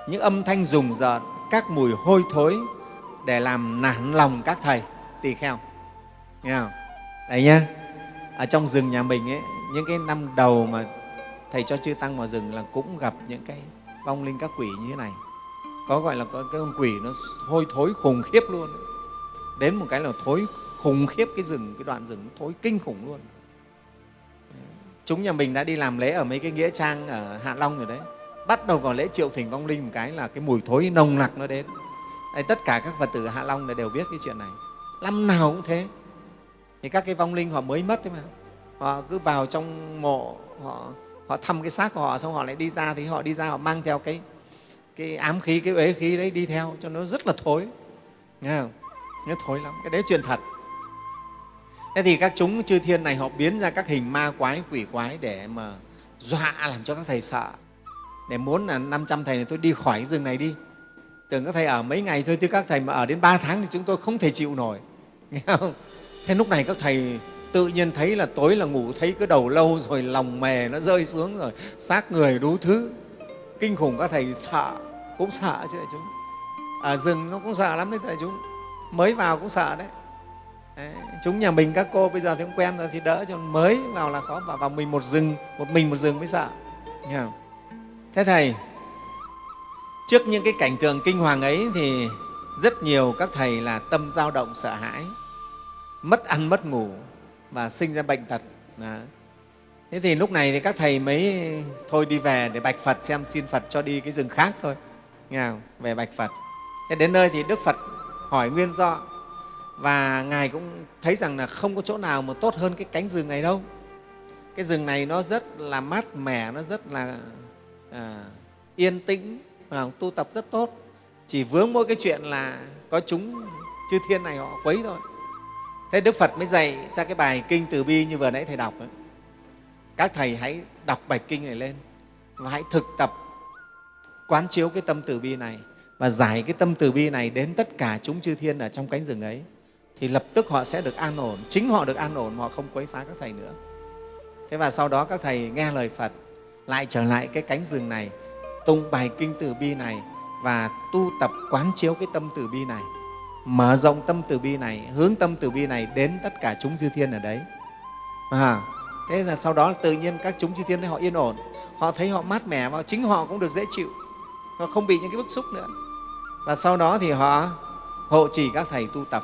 những âm thanh rùng rợn, các mùi hôi thối để làm nản lòng các thầy tỳ kheo. Nghe không? Đấy nhá. Ở trong rừng nhà mình ấy, những cái năm đầu mà thầy cho chư tăng vào rừng là cũng gặp những cái vong linh các quỷ như thế này. Có gọi là có cái con quỷ nó hôi thối khủng khiếp luôn. Đến một cái là thối khủng khiếp cái rừng cái đoạn rừng thối kinh khủng luôn. Chúng nhà mình đã đi làm lễ ở mấy cái nghĩa trang ở hạ long rồi đấy. Bắt đầu vào lễ triệu thỉnh vong linh một cái là cái mùi thối nồng nặc nó đến. Đấy, tất cả các phật tử hạ long này đều biết cái chuyện này. Năm nào cũng thế. Thì các cái vong linh họ mới mất đấy mà. Họ cứ vào trong mộ họ họ thăm cái xác của họ xong họ lại đi ra thì họ đi ra họ mang theo cái cái ám khí, cái uế khí đấy đi theo cho nó rất là thối. Nghe không? Nó thối lắm. Cái đấy chuyện thật. Thế thì các chúng chư thiên này họ biến ra các hình ma quái, quỷ quái để mà dọa làm cho các thầy sợ. Để muốn là 500 thầy này tôi đi khỏi cái rừng này đi. Tưởng các thầy ở mấy ngày thôi, chứ các thầy mà ở đến 3 tháng thì chúng tôi không thể chịu nổi. Nghe không? Thế lúc này các thầy tự nhiên thấy là tối là ngủ thấy cái đầu lâu rồi lòng mề nó rơi xuống rồi. Xác người đủ thứ. Kinh khủng các thầy sợ cũng sợ chứ chúng. Ở rừng nó cũng sợ lắm đấy thầy chúng. Mới vào cũng sợ đấy. đấy chúng nhà mình các cô bây giờ thì cũng quen rồi thì đỡ cho mới vào là khó vào, vào mình một rừng một mình một rừng mới sợ. Nghe không? thế thầy trước những cái cảnh tượng kinh hoàng ấy thì rất nhiều các thầy là tâm dao động sợ hãi mất ăn mất ngủ và sinh ra bệnh tật. Đó. thế thì lúc này thì các thầy mới thôi đi về để bạch phật xem xin phật cho đi cái rừng khác thôi. Nghe không? về bạch phật. Thế đến nơi thì đức phật hỏi nguyên do. Và ngài cũng thấy rằng là không có chỗ nào mà tốt hơn cái cánh rừng này đâu. Cái rừng này nó rất là mát mẻ nó rất là à, yên tĩnh và tu tập rất tốt. Chỉ vướng mỗi cái chuyện là có chúng chư thiên này họ quấy thôi thế đức phật mới dạy ra cái bài kinh từ bi như vừa nãy thầy đọc ấy. các thầy hãy đọc bài kinh này lên và hãy thực tập quán chiếu cái tâm từ bi này và giải cái tâm từ bi này đến tất cả chúng chư thiên ở trong cánh rừng ấy, thì lập tức họ sẽ được an ổn. Chính họ được an ổn họ không quấy phá các thầy nữa. Thế và sau đó các thầy nghe lời phật, lại trở lại cái cánh rừng này tụng bài kinh từ bi này và tu tập quán chiếu cái tâm từ bi này mở rộng tâm từ bi này hướng tâm từ bi này đến tất cả chúng chư thiên ở đấy. À, thế là sau đó tự nhiên các chúng chư thiên đấy họ yên ổn. Họ thấy họ mát mẻ và chính họ cũng được dễ chịu. Họ không bị những cái bức xúc nữa. Và sau đó thì họ hộ trì các thầy tu tập.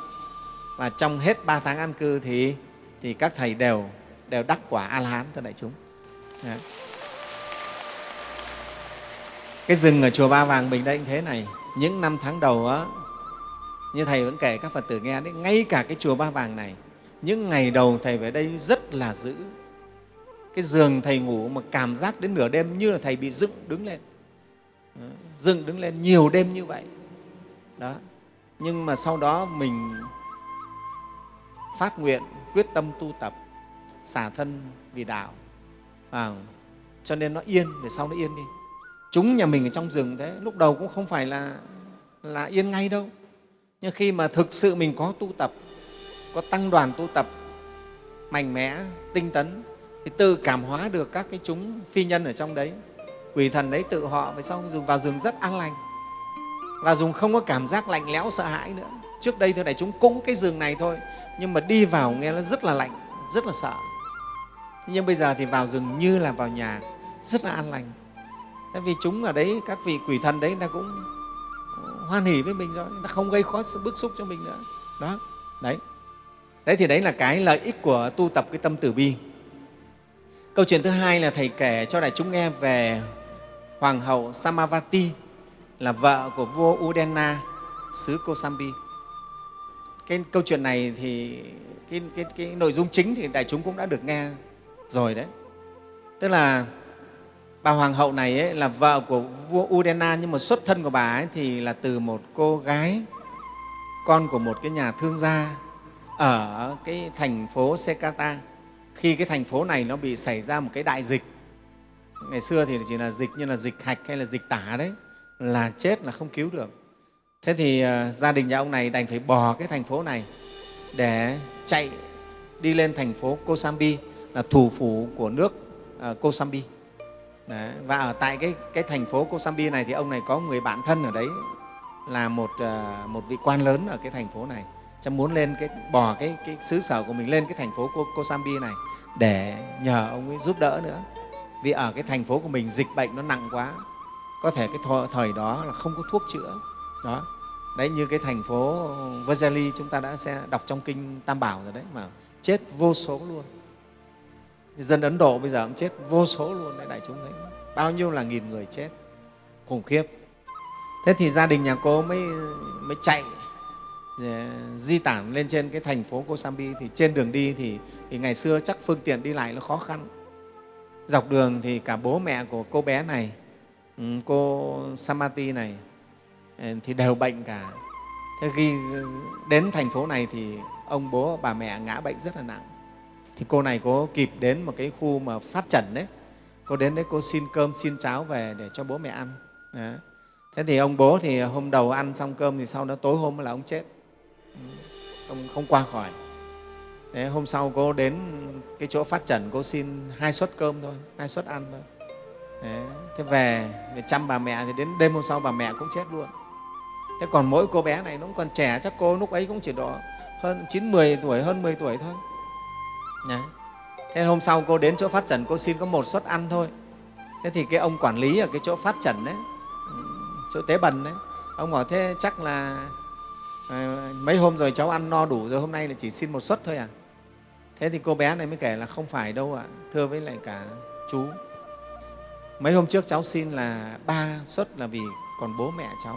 Và trong hết ba tháng an cư thì thì các thầy đều đều đắc quả a la hán thưa đại chúng. Đấy. cái rừng ở chùa ba vàng mình đây như thế này. Những năm tháng đầu á như thầy vẫn kể các phật tử nghe đấy ngay cả cái chùa ba vàng này những ngày đầu thầy về đây rất là dữ. Cái giường thầy ngủ mà cảm giác đến nửa đêm như là thầy bị dựng đứng lên. Dựng đứng lên nhiều đêm như vậy. Đó. Nhưng mà sau đó mình phát nguyện quyết tâm tu tập xả thân vì đạo. À, cho nên nó yên về sau nó yên đi. Chúng nhà mình ở trong rừng thế lúc đầu cũng không phải là là yên ngay đâu nhưng khi mà thực sự mình có tu tập, có tăng đoàn tu tập, mạnh mẽ, tinh tấn, thì tự cảm hóa được các cái chúng phi nhân ở trong đấy. Quỷ thần đấy tự họ về sau dùng vào rừng rất an lành. Và dùng không có cảm giác lạnh lẽo, sợ hãi nữa. Trước đây thưa đại chúng cũng cái rừng này thôi, nhưng mà đi vào nghe nó rất là lạnh, rất là sợ. Nhưng bây giờ thì vào rừng như là vào nhà, rất là an lành. Tại vì chúng ở đấy, các vị quỷ thần đấy, người ta cũng hoan hỉ với mình rồi nó không gây khó bức xúc cho mình nữa. Đó đấy. Đấy thì đấy là cái lợi ích của tu tập cái tâm tử bi. Câu chuyện thứ hai là thầy kể cho đại chúng nghe về hoàng hậu samavati là vợ của vua udena xứ kosambi. Cái câu chuyện này thì cái, cái, cái nội dung chính thì đại chúng cũng đã được nghe rồi đấy. Tức là bà hoàng hậu này ấy, là vợ của vua Udena nhưng mà xuất thân của bà ấy thì là từ một cô gái con của một cái nhà thương gia ở cái thành phố Sekata. Khi cái thành phố này nó bị xảy ra một cái đại dịch ngày xưa thì chỉ là dịch như là dịch hạch hay là dịch tả đấy là chết là không cứu được. Thế thì uh, gia đình nhà ông này đành phải bỏ cái thành phố này để chạy đi lên thành phố Kosambi là thủ phủ của nước uh, Kosambi. Đấy. và ở tại cái, cái thành phố Kosambi này thì ông này có người bạn thân ở đấy là một, ờ, một vị quan lớn ở cái thành phố này. Cho muốn lên cái bỏ cái, cái xứ sở của mình lên cái thành phố Kosambi này để nhờ ông ấy giúp đỡ nữa. Vì ở cái thành phố của mình dịch bệnh nó nặng quá có thể cái thời đó là không có thuốc chữa. Đó. Đấy như cái thành phố Vajali chúng ta đã sẽ đọc trong kinh Tam Bảo rồi đấy mà chết vô số luôn dân Ấn Độ bây giờ cũng chết vô số luôn đấy đại chúng thấy. Bao nhiêu là nghìn người chết khủng khiếp. Thế thì gia đình nhà cô mới mới chạy ờ, di tản lên trên cái thành phố Kosambi. Thì trên đường đi thì, thì ngày xưa chắc phương tiện đi lại nó khó khăn. Dọc đường thì cả bố mẹ của cô bé này ừ, cô Samati này ờ, thì đều bệnh cả. Thế khi ờ, đến thành phố này thì ông bố bà mẹ ngã bệnh rất là nặng thì cô này có kịp đến một cái khu mà phát trần đấy. Cô đến đấy cô xin cơm xin cháo về để cho bố mẹ ăn. Đấy. thế thì ông bố thì hôm đầu ăn xong cơm thì sau đó tối hôm là ông chết. Ừ, ông không qua khỏi. Đấy, hôm sau cô đến cái chỗ phát trần cô xin hai suất cơm thôi hai suất ăn thôi. Đấy, thế về để chăm bà mẹ thì đến đêm hôm sau bà mẹ cũng chết luôn. Thế còn mỗi cô bé này nó cũng còn trẻ chắc cô lúc ấy cũng chỉ độ hơn chín mười tuổi hơn 10 tuổi thôi. Đấy. thế hôm sau cô đến chỗ phát trần, cô xin có một suất ăn thôi. Thế thì cái ông quản lý ở cái chỗ phát trần đấy ừ, chỗ tế bần đấy, ông bảo thế chắc là ờ, mấy hôm rồi cháu ăn no đủ rồi, hôm nay là chỉ xin một suất thôi à? Thế thì cô bé này mới kể là không phải đâu ạ, thưa với lại cả chú. Mấy hôm trước cháu xin là ba suất là vì còn bố mẹ cháu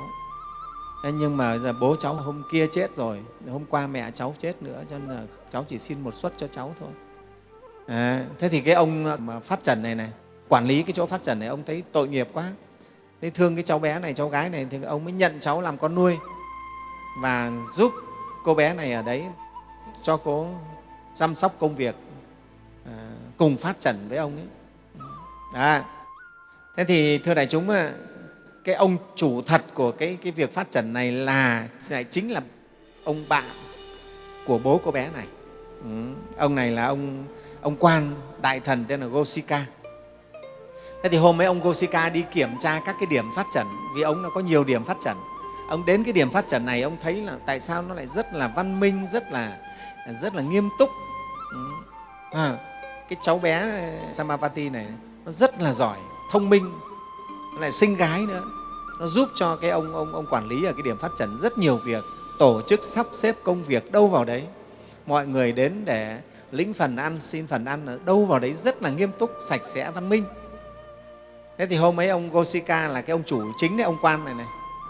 thế nhưng mà giờ bố cháu hôm kia chết rồi hôm qua mẹ cháu chết nữa cho nên là cháu chỉ xin một suất cho cháu thôi. À, thế thì cái ông ờ, mà phát trần này này quản lý cái chỗ phát trần này ông thấy tội nghiệp quá. Thế thương cái cháu bé này cháu gái này thì ông mới nhận cháu làm con nuôi và giúp cô bé này ở đấy cho cô chăm sóc công việc à, cùng phát trần với ông ấy. À, thế thì thưa đại chúng cái ông chủ thật của cái, cái việc phát trần này là lại chính là ông bạn của bố cô bé này ừ. ông này là ông ông quan đại thần tên là Gosika thế thì hôm ấy ông Gosika đi kiểm tra các cái điểm phát trần vì ông nó có nhiều điểm phát trần ông đến cái điểm phát trần này ông thấy là tại sao nó lại rất là văn minh rất là rất là nghiêm túc ừ. à, cái cháu bé Samavati này nó rất là giỏi thông minh lại sinh gái nữa. Nó giúp cho cái ông ông ông quản lý ở cái điểm phát triển rất nhiều việc tổ chức sắp xếp công việc đâu vào đấy. Mọi người đến để lĩnh phần ăn xin phần ăn ở đâu vào đấy rất là nghiêm túc sạch sẽ văn minh. Thế thì hôm ấy ông Gosika là cái ông chủ chính đấy ông quan này này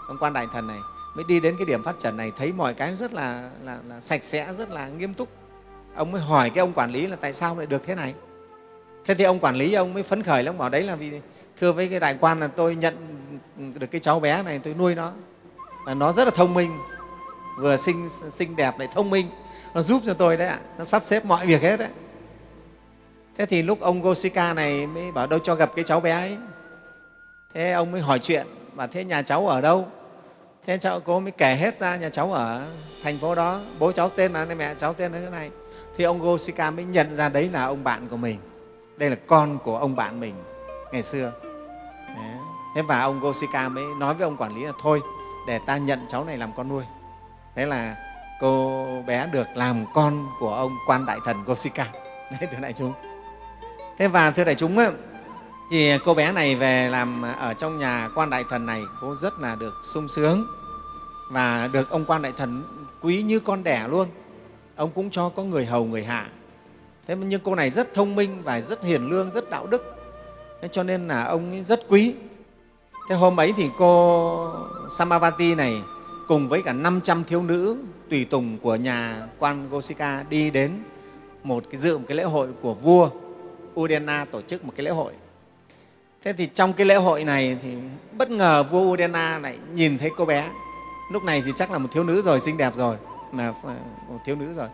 ông quan đại thần này mới đi đến cái điểm phát triển này thấy mọi cái rất là, là, là sạch sẽ rất là nghiêm túc. Ông mới hỏi cái ông quản lý là tại sao lại được thế này? Thế thì ông quản lý ông mới phấn khởi lắm bảo đấy là vì thưa với cái đại quan là tôi nhận được cái cháu bé này, tôi nuôi nó. Và nó rất là thông minh, vừa xinh xinh đẹp lại thông minh. Nó giúp cho tôi đấy ạ, nó sắp xếp mọi việc hết đấy. Thế thì lúc ông Gosika này mới bảo đâu cho gặp cái cháu bé ấy. Thế ông mới hỏi chuyện và thế nhà cháu ở đâu? Thế cháu, cô mới kể hết ra nhà cháu ở thành phố đó. Bố cháu tên là mẹ, cháu tên là thế này. Thì ông Gosika mới nhận ra đấy là ông bạn của mình. Đây là con của ông bạn mình ngày xưa thế và ông Gosika mới nói với ông quản lý là, thôi, để ta nhận cháu này làm con nuôi. Thế là cô bé được làm con của ông quan đại thần Gosika. Đấy, thưa đại chúng. Thế và thưa đại chúng thì cô bé này về làm ở trong nhà quan đại thần này, cô rất là được sung sướng và được ông quan đại thần quý như con đẻ luôn. Ông cũng cho có người hầu, người hạ. Thế nhưng cô này rất thông minh và rất hiền lương, rất đạo đức thế cho nên là ông rất quý thế hôm ấy thì cô samavati này cùng với cả 500 thiếu nữ tùy tùng của nhà quan Gosika đi đến một cái dự một cái lễ hội của vua Udena tổ chức một cái lễ hội. Thế thì trong cái lễ hội này thì bất ngờ vua Udena lại nhìn thấy cô bé. Lúc này thì chắc là một thiếu nữ rồi, xinh đẹp rồi, là ờ, một thiếu nữ rồi,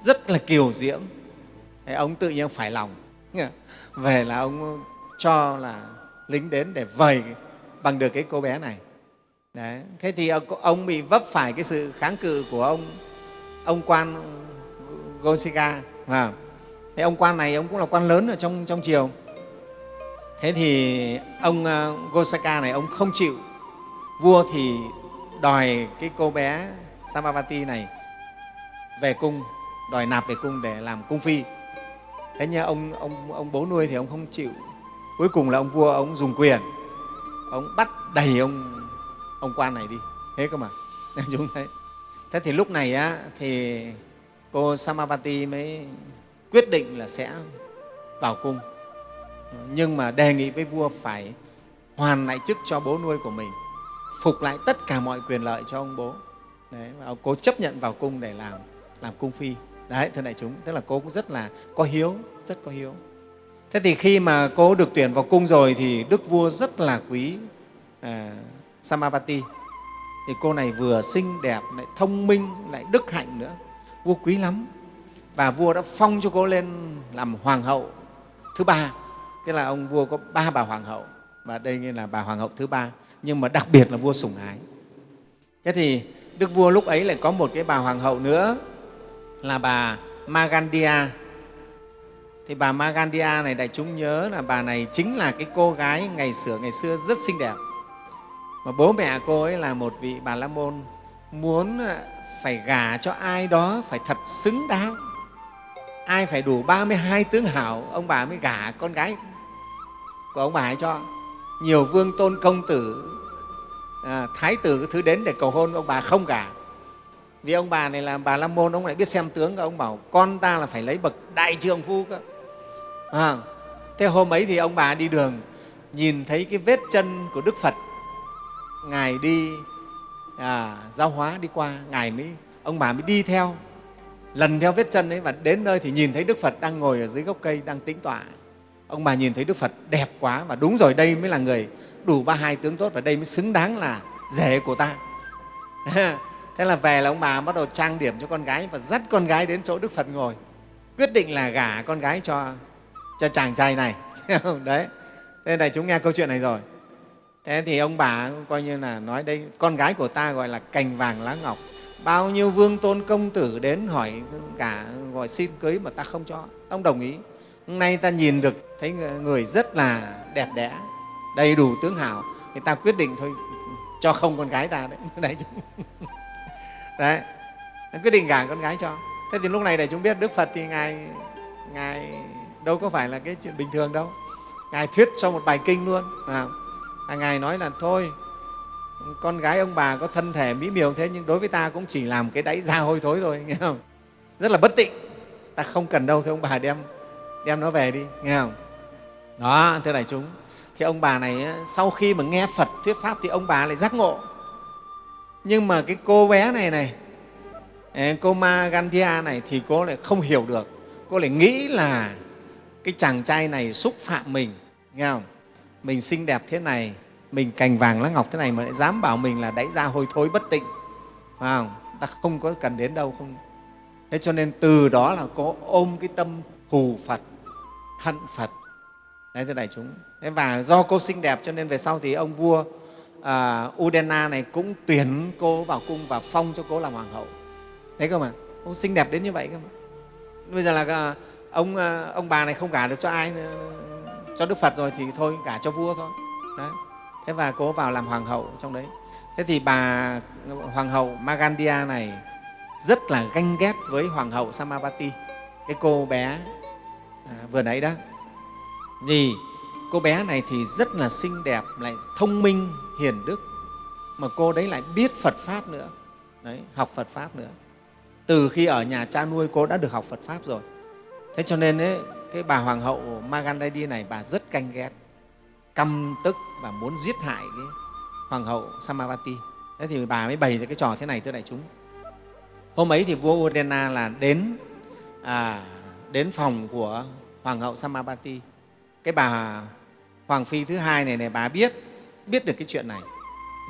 rất là kiều diễm. Thế ông tự nhiên phải lòng. Về là ông cho là lính đến để vầy bằng được cái cô bé này. Đấy. Thế thì ông bị vấp phải cái sự kháng cự của ông ông quan Gosika. À, thế ông quan này ông cũng là quan lớn ở trong trong triều. Thế thì ông ờ, Gosaka này ông không chịu. Vua thì đòi cái cô bé Samavati này về cung, đòi nạp về cung để làm cung phi. Thế nhưng ông ông ông bố nuôi thì ông không chịu. Cuối cùng là ông vua ông dùng quyền, ông bắt đầy ông ông quan này đi. Thế cơ mà. Chúng thấy. Thế thì lúc này á, thì cô samavati mới quyết định là sẽ vào cung. Nhưng mà đề nghị với vua phải hoàn lại chức cho bố nuôi của mình phục lại tất cả mọi quyền lợi cho ông bố. Đấy và cô chấp nhận vào cung để làm làm cung phi. Đấy thưa đại chúng tức là cô cũng rất là có hiếu rất có hiếu thế thì khi mà cô được tuyển vào cung rồi thì đức vua rất là quý à, Samavati thì cô này vừa xinh đẹp lại thông minh lại đức hạnh nữa. Vua quý lắm. Và vua đã phong cho cô lên làm hoàng hậu thứ ba. Tức là ông vua có ba bà hoàng hậu. Và đây là bà hoàng hậu thứ ba. Nhưng mà đặc biệt là vua sủng ái. Thế thì đức vua lúc ấy lại có một cái bà hoàng hậu nữa là bà Magandia thì bà Magandia này đại chúng nhớ là bà này chính là cái cô gái ngày xưa ngày xưa rất xinh đẹp. Mà bố mẹ cô ấy là một vị bà la môn muốn ờ, phải gả cho ai đó phải thật xứng đáng. Ai phải đủ 32 tướng hảo ông bà mới gả con gái của ông bà ấy cho. Nhiều vương tôn công tử à, thái tử cái thứ đến để cầu hôn ông bà không gả. Vì ông bà này là bà la môn ông lại biết xem tướng ông bảo con ta là phải lấy bậc đại trượng phu cơ à, thế hôm ấy thì ông bà đi đường nhìn thấy cái vết chân của đức phật. Ngài đi à, giáo hóa đi qua ngài mới ông bà mới đi theo lần theo vết chân ấy và đến nơi thì nhìn thấy đức phật đang ngồi ở dưới gốc cây đang tĩnh tọa. Ông bà nhìn thấy đức phật đẹp quá và đúng rồi đây mới là người đủ ba hai tướng tốt và đây mới xứng đáng là rể của ta. Thế là về là ông bà bắt đầu trang điểm cho con gái và dắt con gái đến chỗ đức phật ngồi. Quyết định là gả con gái cho cho chàng trai này. Đấy. Thế này chúng nghe câu chuyện này rồi. Thế thì ông bà coi như là nói đây, con gái của ta gọi là cành vàng lá ngọc. Bao nhiêu vương tôn công tử đến hỏi cả gọi xin cưới mà ta không cho. Ông đồng ý. Hôm nay ta nhìn được, thấy người rất là đẹp đẽ, đầy đủ tướng hảo thì ta quyết định thôi, cho không con gái ta đấy. Đại chúng đấy. Quyết định gả con gái cho. Thế thì lúc này để chúng biết đức phật thì ngài ngài đâu có phải là cái chuyện bình thường đâu. Ngài thuyết sau một bài kinh luôn. À, à, ngài nói là thôi con gái ông bà có thân thể mỹ miều thế nhưng đối với ta cũng chỉ làm cái đáy da hôi thối thôi nghe không? Rất là bất tịnh. Ta không cần đâu thì ông bà đem đem nó về đi nghe không? Đó thưa đại chúng. Thì ông bà này sau khi mà nghe phật thuyết pháp thì ông bà lại giác ngộ. Nhưng mà cái cô bé này này cô ma gandia này thì cô lại không hiểu được. Cô lại nghĩ là cái chàng trai này xúc phạm mình nghe không? Mình xinh đẹp thế này mình cành vàng lá ngọc thế này mà lại dám bảo mình là đáy da hôi thối bất tịnh. Phải không? Ta không có cần đến đâu không. Thế cho nên từ đó là có ôm cái tâm thù phật hận phật. Đấy thưa đại chúng. Thế và do cô xinh đẹp cho nên về sau thì ông vua à, udena này cũng tuyển cô vào cung và phong cho cô làm hoàng hậu. Thấy không mà cô xinh đẹp đến như vậy cơ mà. Bây giờ là à, ông ờ, ông bà này không gả được cho ai cho đức phật rồi thì thôi gả cho vua thôi. Đấy. Thế và cố vào làm hoàng hậu trong đấy. Thế thì bà ờ, hoàng hậu magandia này rất là ganh ghét với hoàng hậu samavati. Cái cô bé à, vừa nãy đó. Vì cô bé này thì rất là xinh đẹp lại thông minh hiền đức mà cô đấy lại biết phật pháp nữa. Đấy, học phật pháp nữa. Từ khi ở nhà cha nuôi cô đã được học phật pháp rồi thế cho nên ấy, cái bà hoàng hậu magandadi này bà rất canh ghét căm tức và muốn giết hại cái hoàng hậu Samavati. Thế thì bà mới bày ra cái trò thế này thưa đại chúng. Hôm ấy thì vua Udena là đến à, đến phòng của hoàng hậu Samavati. Cái bà hoàng phi thứ hai này này bà biết biết được cái chuyện này.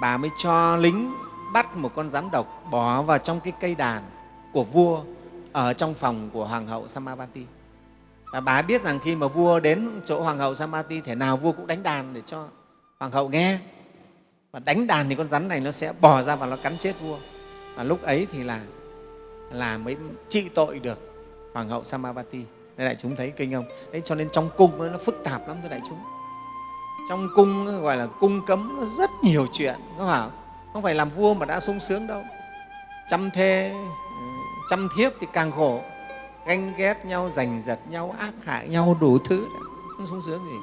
Bà mới cho lính bắt một con rắn độc bỏ vào trong cái cây đàn của vua ở trong phòng của hoàng hậu Samavati và bà biết rằng khi mà vua đến chỗ hoàng hậu Samati, thể nào vua cũng đánh đàn để cho hoàng hậu nghe. Và đánh đàn thì con rắn này nó sẽ bò ra và nó cắn chết vua. Và lúc ấy thì là là mới trị tội được hoàng hậu Samavati. Đây đại chúng thấy kinh không? Đấy, cho nên trong cung nó phức tạp lắm, thưa đại chúng. Trong cung gọi là cung cấm, nó rất nhiều chuyện không phải không? Phải làm vua mà đã sung sướng đâu. Chăm thê ừ, chăm thiếp thì càng khổ ganh ghét nhau giành giật nhau ác hại nhau đủ thứ. Không sung sướng gì?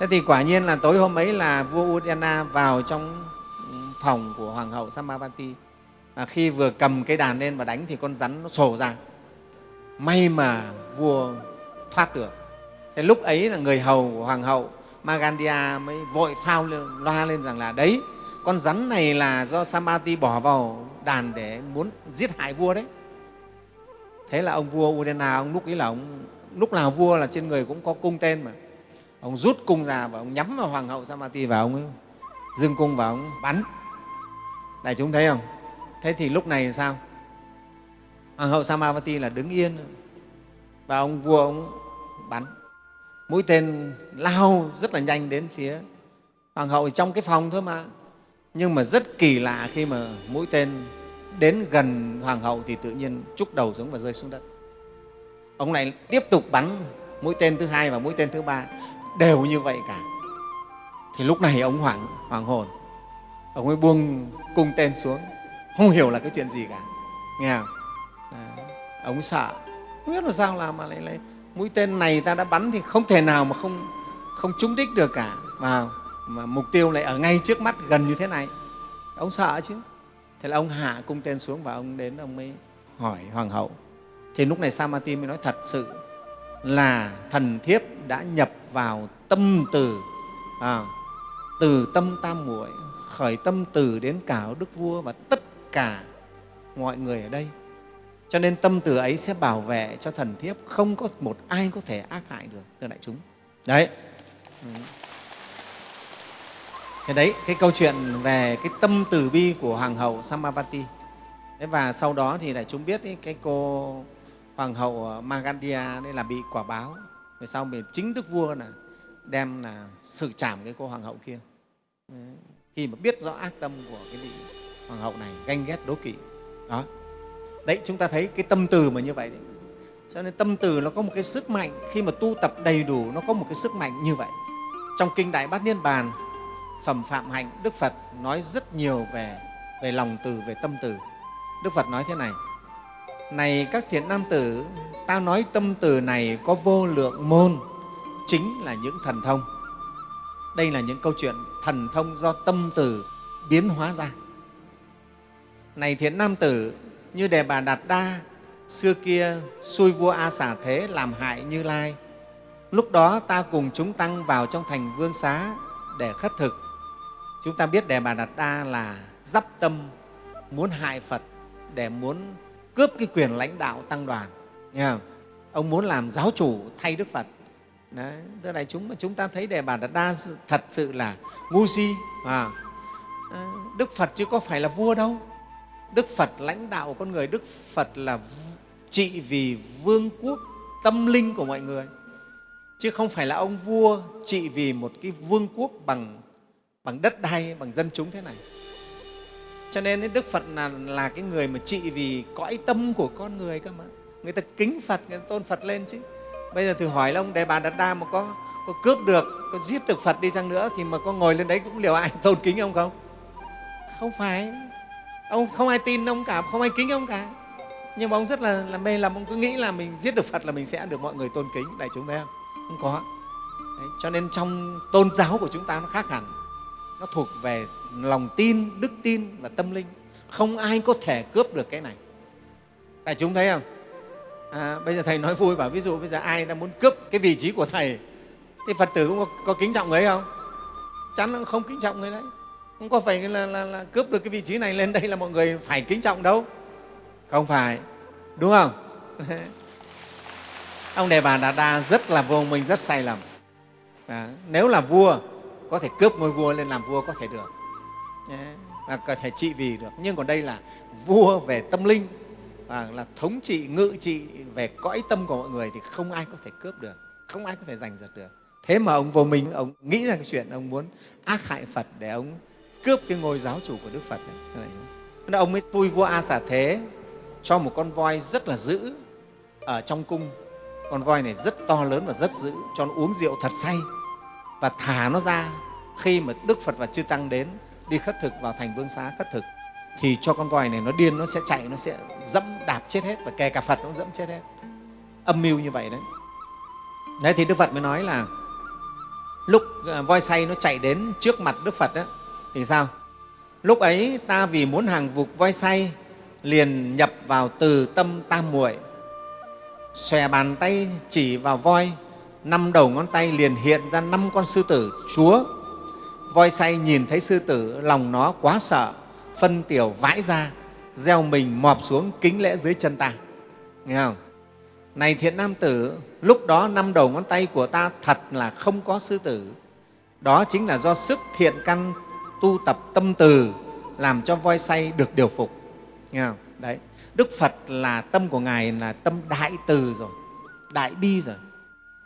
Thế thì quả nhiên là tối hôm ấy là vua Udana vào trong phòng của hoàng hậu Samavati. Và khi vừa cầm cái đàn lên và đánh thì con rắn nó sổ ra. May mà vua thoát được. Thế lúc ấy là người hầu của hoàng hậu Magandia mới vội phao lên, loa lên rằng là đấy con rắn này là do Samati bỏ vào đàn để muốn giết hại vua đấy thế là ông vua Udena ông lúc ấy là ông lúc nào vua là trên người cũng có cung tên mà. Ông rút cung ra và ông nhắm vào hoàng hậu Samati và ông ấy cung và ông bắn. Đại chúng thấy không? Thế thì lúc này sao? Hoàng hậu Samavati là đứng yên và ông vua ông bắn. Mũi tên lao rất là nhanh đến phía hoàng hậu trong cái phòng thôi mà. Nhưng mà rất kỳ lạ khi mà mũi tên đến gần hoàng hậu thì tự nhiên trúc đầu xuống và rơi xuống đất. Ông này tiếp tục bắn mũi tên thứ hai và mũi tên thứ ba đều như vậy cả. Thì lúc này ông hoảng hoàng hồn. Ông ấy buông cung tên xuống. Không hiểu là cái chuyện gì cả. Nghe không? À, ông sợ. Không biết là sao làm mà lại, lại mũi tên này ta đã bắn thì không thể nào mà không không trúng đích được cả. Mà, mà mục tiêu lại ở ngay trước mắt gần như thế này. Ông sợ chứ thế là ông hạ cung tên xuống và ông đến ông mới hỏi hoàng hậu. Thì lúc này Samati mới nói thật sự là thần thiếp đã nhập vào tâm từ à, từ tâm tam muội khởi tâm từ đến cả đức vua và tất cả mọi người ở đây. Cho nên tâm từ ấy sẽ bảo vệ cho thần thiếp không có một ai có thể ác hại được thưa đại chúng. Đấy. Ừ cái đấy cái câu chuyện về cái tâm từ bi của hoàng hậu Samavati. Thế và sau đó thì đại chúng biết ý, cái cô hoàng hậu ờ, Magandia đây là bị quả báo. Về sau mình chính thức vua là đem là xử trảm cái cô hoàng hậu kia. Đấy. khi mà biết rõ ác tâm của cái vị hoàng hậu này ganh ghét đố kỵ. Đó. Đấy chúng ta thấy cái tâm từ mà như vậy đấy. Cho nên tâm từ nó có một cái sức mạnh khi mà tu tập đầy đủ nó có một cái sức mạnh như vậy. Trong kinh đại bát niết bàn phẩm phạm hạnh, đức phật nói rất nhiều về về lòng từ, về tâm từ. Đức phật nói thế này này các thiện nam tử, ta nói tâm từ này có vô lượng môn, chính là những thần thông. Đây là những câu chuyện thần thông do tâm từ biến hóa ra. Này thiện nam tử, như đề bà đạt đa, xưa kia xui vua a xả thế làm hại như lai, lúc đó ta cùng chúng tăng vào trong thành vương xá để khất thực chúng ta biết đề bà đạt đa là dắp tâm muốn hại phật để muốn cướp cái quyền lãnh đạo tăng đoàn. Nghe không? ông muốn làm giáo chủ thay đức phật. Đấy, tức là chúng chúng ta thấy đề bà đạt đa thật sự là ngu si à, ờ, đức phật chứ có phải là vua đâu. Đức phật lãnh đạo con người đức phật là trị vì vương quốc tâm linh của mọi người. Chứ không phải là ông vua trị vì một cái vương quốc bằng bằng đất đai bằng dân chúng thế này. Cho nên đức phật là, là cái người mà trị vì cõi tâm của con người cơ mà. Người ta kính phật người ta tôn phật lên chứ. Bây giờ thử hỏi là ông đề bà đạt đa mà có, có cướp được có giết được phật đi chăng nữa thì mà có ngồi lên đấy cũng liệu ai tôn kính ông không? Không phải. Ông không ai tin ông cả không ai kính ông cả. Nhưng mà ông rất là, là mê lầm. Ông cứ nghĩ là mình giết được phật là mình sẽ được mọi người tôn kính đại chúng thấy không? Không có. Đấy, cho nên trong tôn giáo của chúng ta nó khác hẳn nó thuộc về lòng tin đức tin và tâm linh. Không ai có thể cướp được cái này. Đại chúng thấy không? À, bây giờ thầy nói vui bảo ví dụ bây giờ ai đang muốn cướp cái vị trí của thầy thì phật tử cũng có, có kính trọng người không? Chắn là không kính trọng người đấy. Không có phải là, là, là cướp được cái vị trí này lên đây là mọi người phải kính trọng đâu. Không phải. Đúng không? Ông đề bà đà đa rất là vô minh rất sai lầm. À, nếu là vua có thể cướp ngôi vua lên làm vua có thể được. Và có thể trị vì được. Nhưng còn đây là vua về tâm linh và là thống trị, ngự trị về cõi tâm của mọi người thì không ai có thể cướp được, không ai có thể giành giật được. Thế mà ông vô minh, ông nghĩ ra cái chuyện ông muốn ác hại phật để ông cướp cái ngôi giáo chủ của đức phật này. Nên ông mới vui vua a xả thế cho một con voi rất là dữ ở trong cung. Con voi này rất to lớn và rất dữ, cho nó uống rượu thật say và thả nó ra. Khi mà đức phật và chư tăng đến đi khất thực vào thành vương xá khất thực thì cho con voi này nó điên nó sẽ chạy nó sẽ dẫm đạp chết hết và kể cả phật nó dẫm chết hết. Âm mưu như vậy đấy. Đấy thì đức phật mới nói là lúc ờ, voi say nó chạy đến trước mặt đức phật đó, thì sao? Lúc ấy ta vì muốn hàng vục voi say liền nhập vào từ tâm tam muội xòe bàn tay chỉ vào voi năm đầu ngón tay liền hiện ra năm con sư tử, chúa. Voi say nhìn thấy sư tử, lòng nó quá sợ, phân tiểu vãi ra, gieo mình mọp xuống kính lễ dưới chân ta. Nghe không? Này thiện nam tử, lúc đó năm đầu ngón tay của ta thật là không có sư tử. Đó chính là do sức thiện căn tu tập tâm từ, làm cho voi say được điều phục. Nghe không? đấy. Đức phật là tâm của ngài là tâm đại từ rồi, đại bi rồi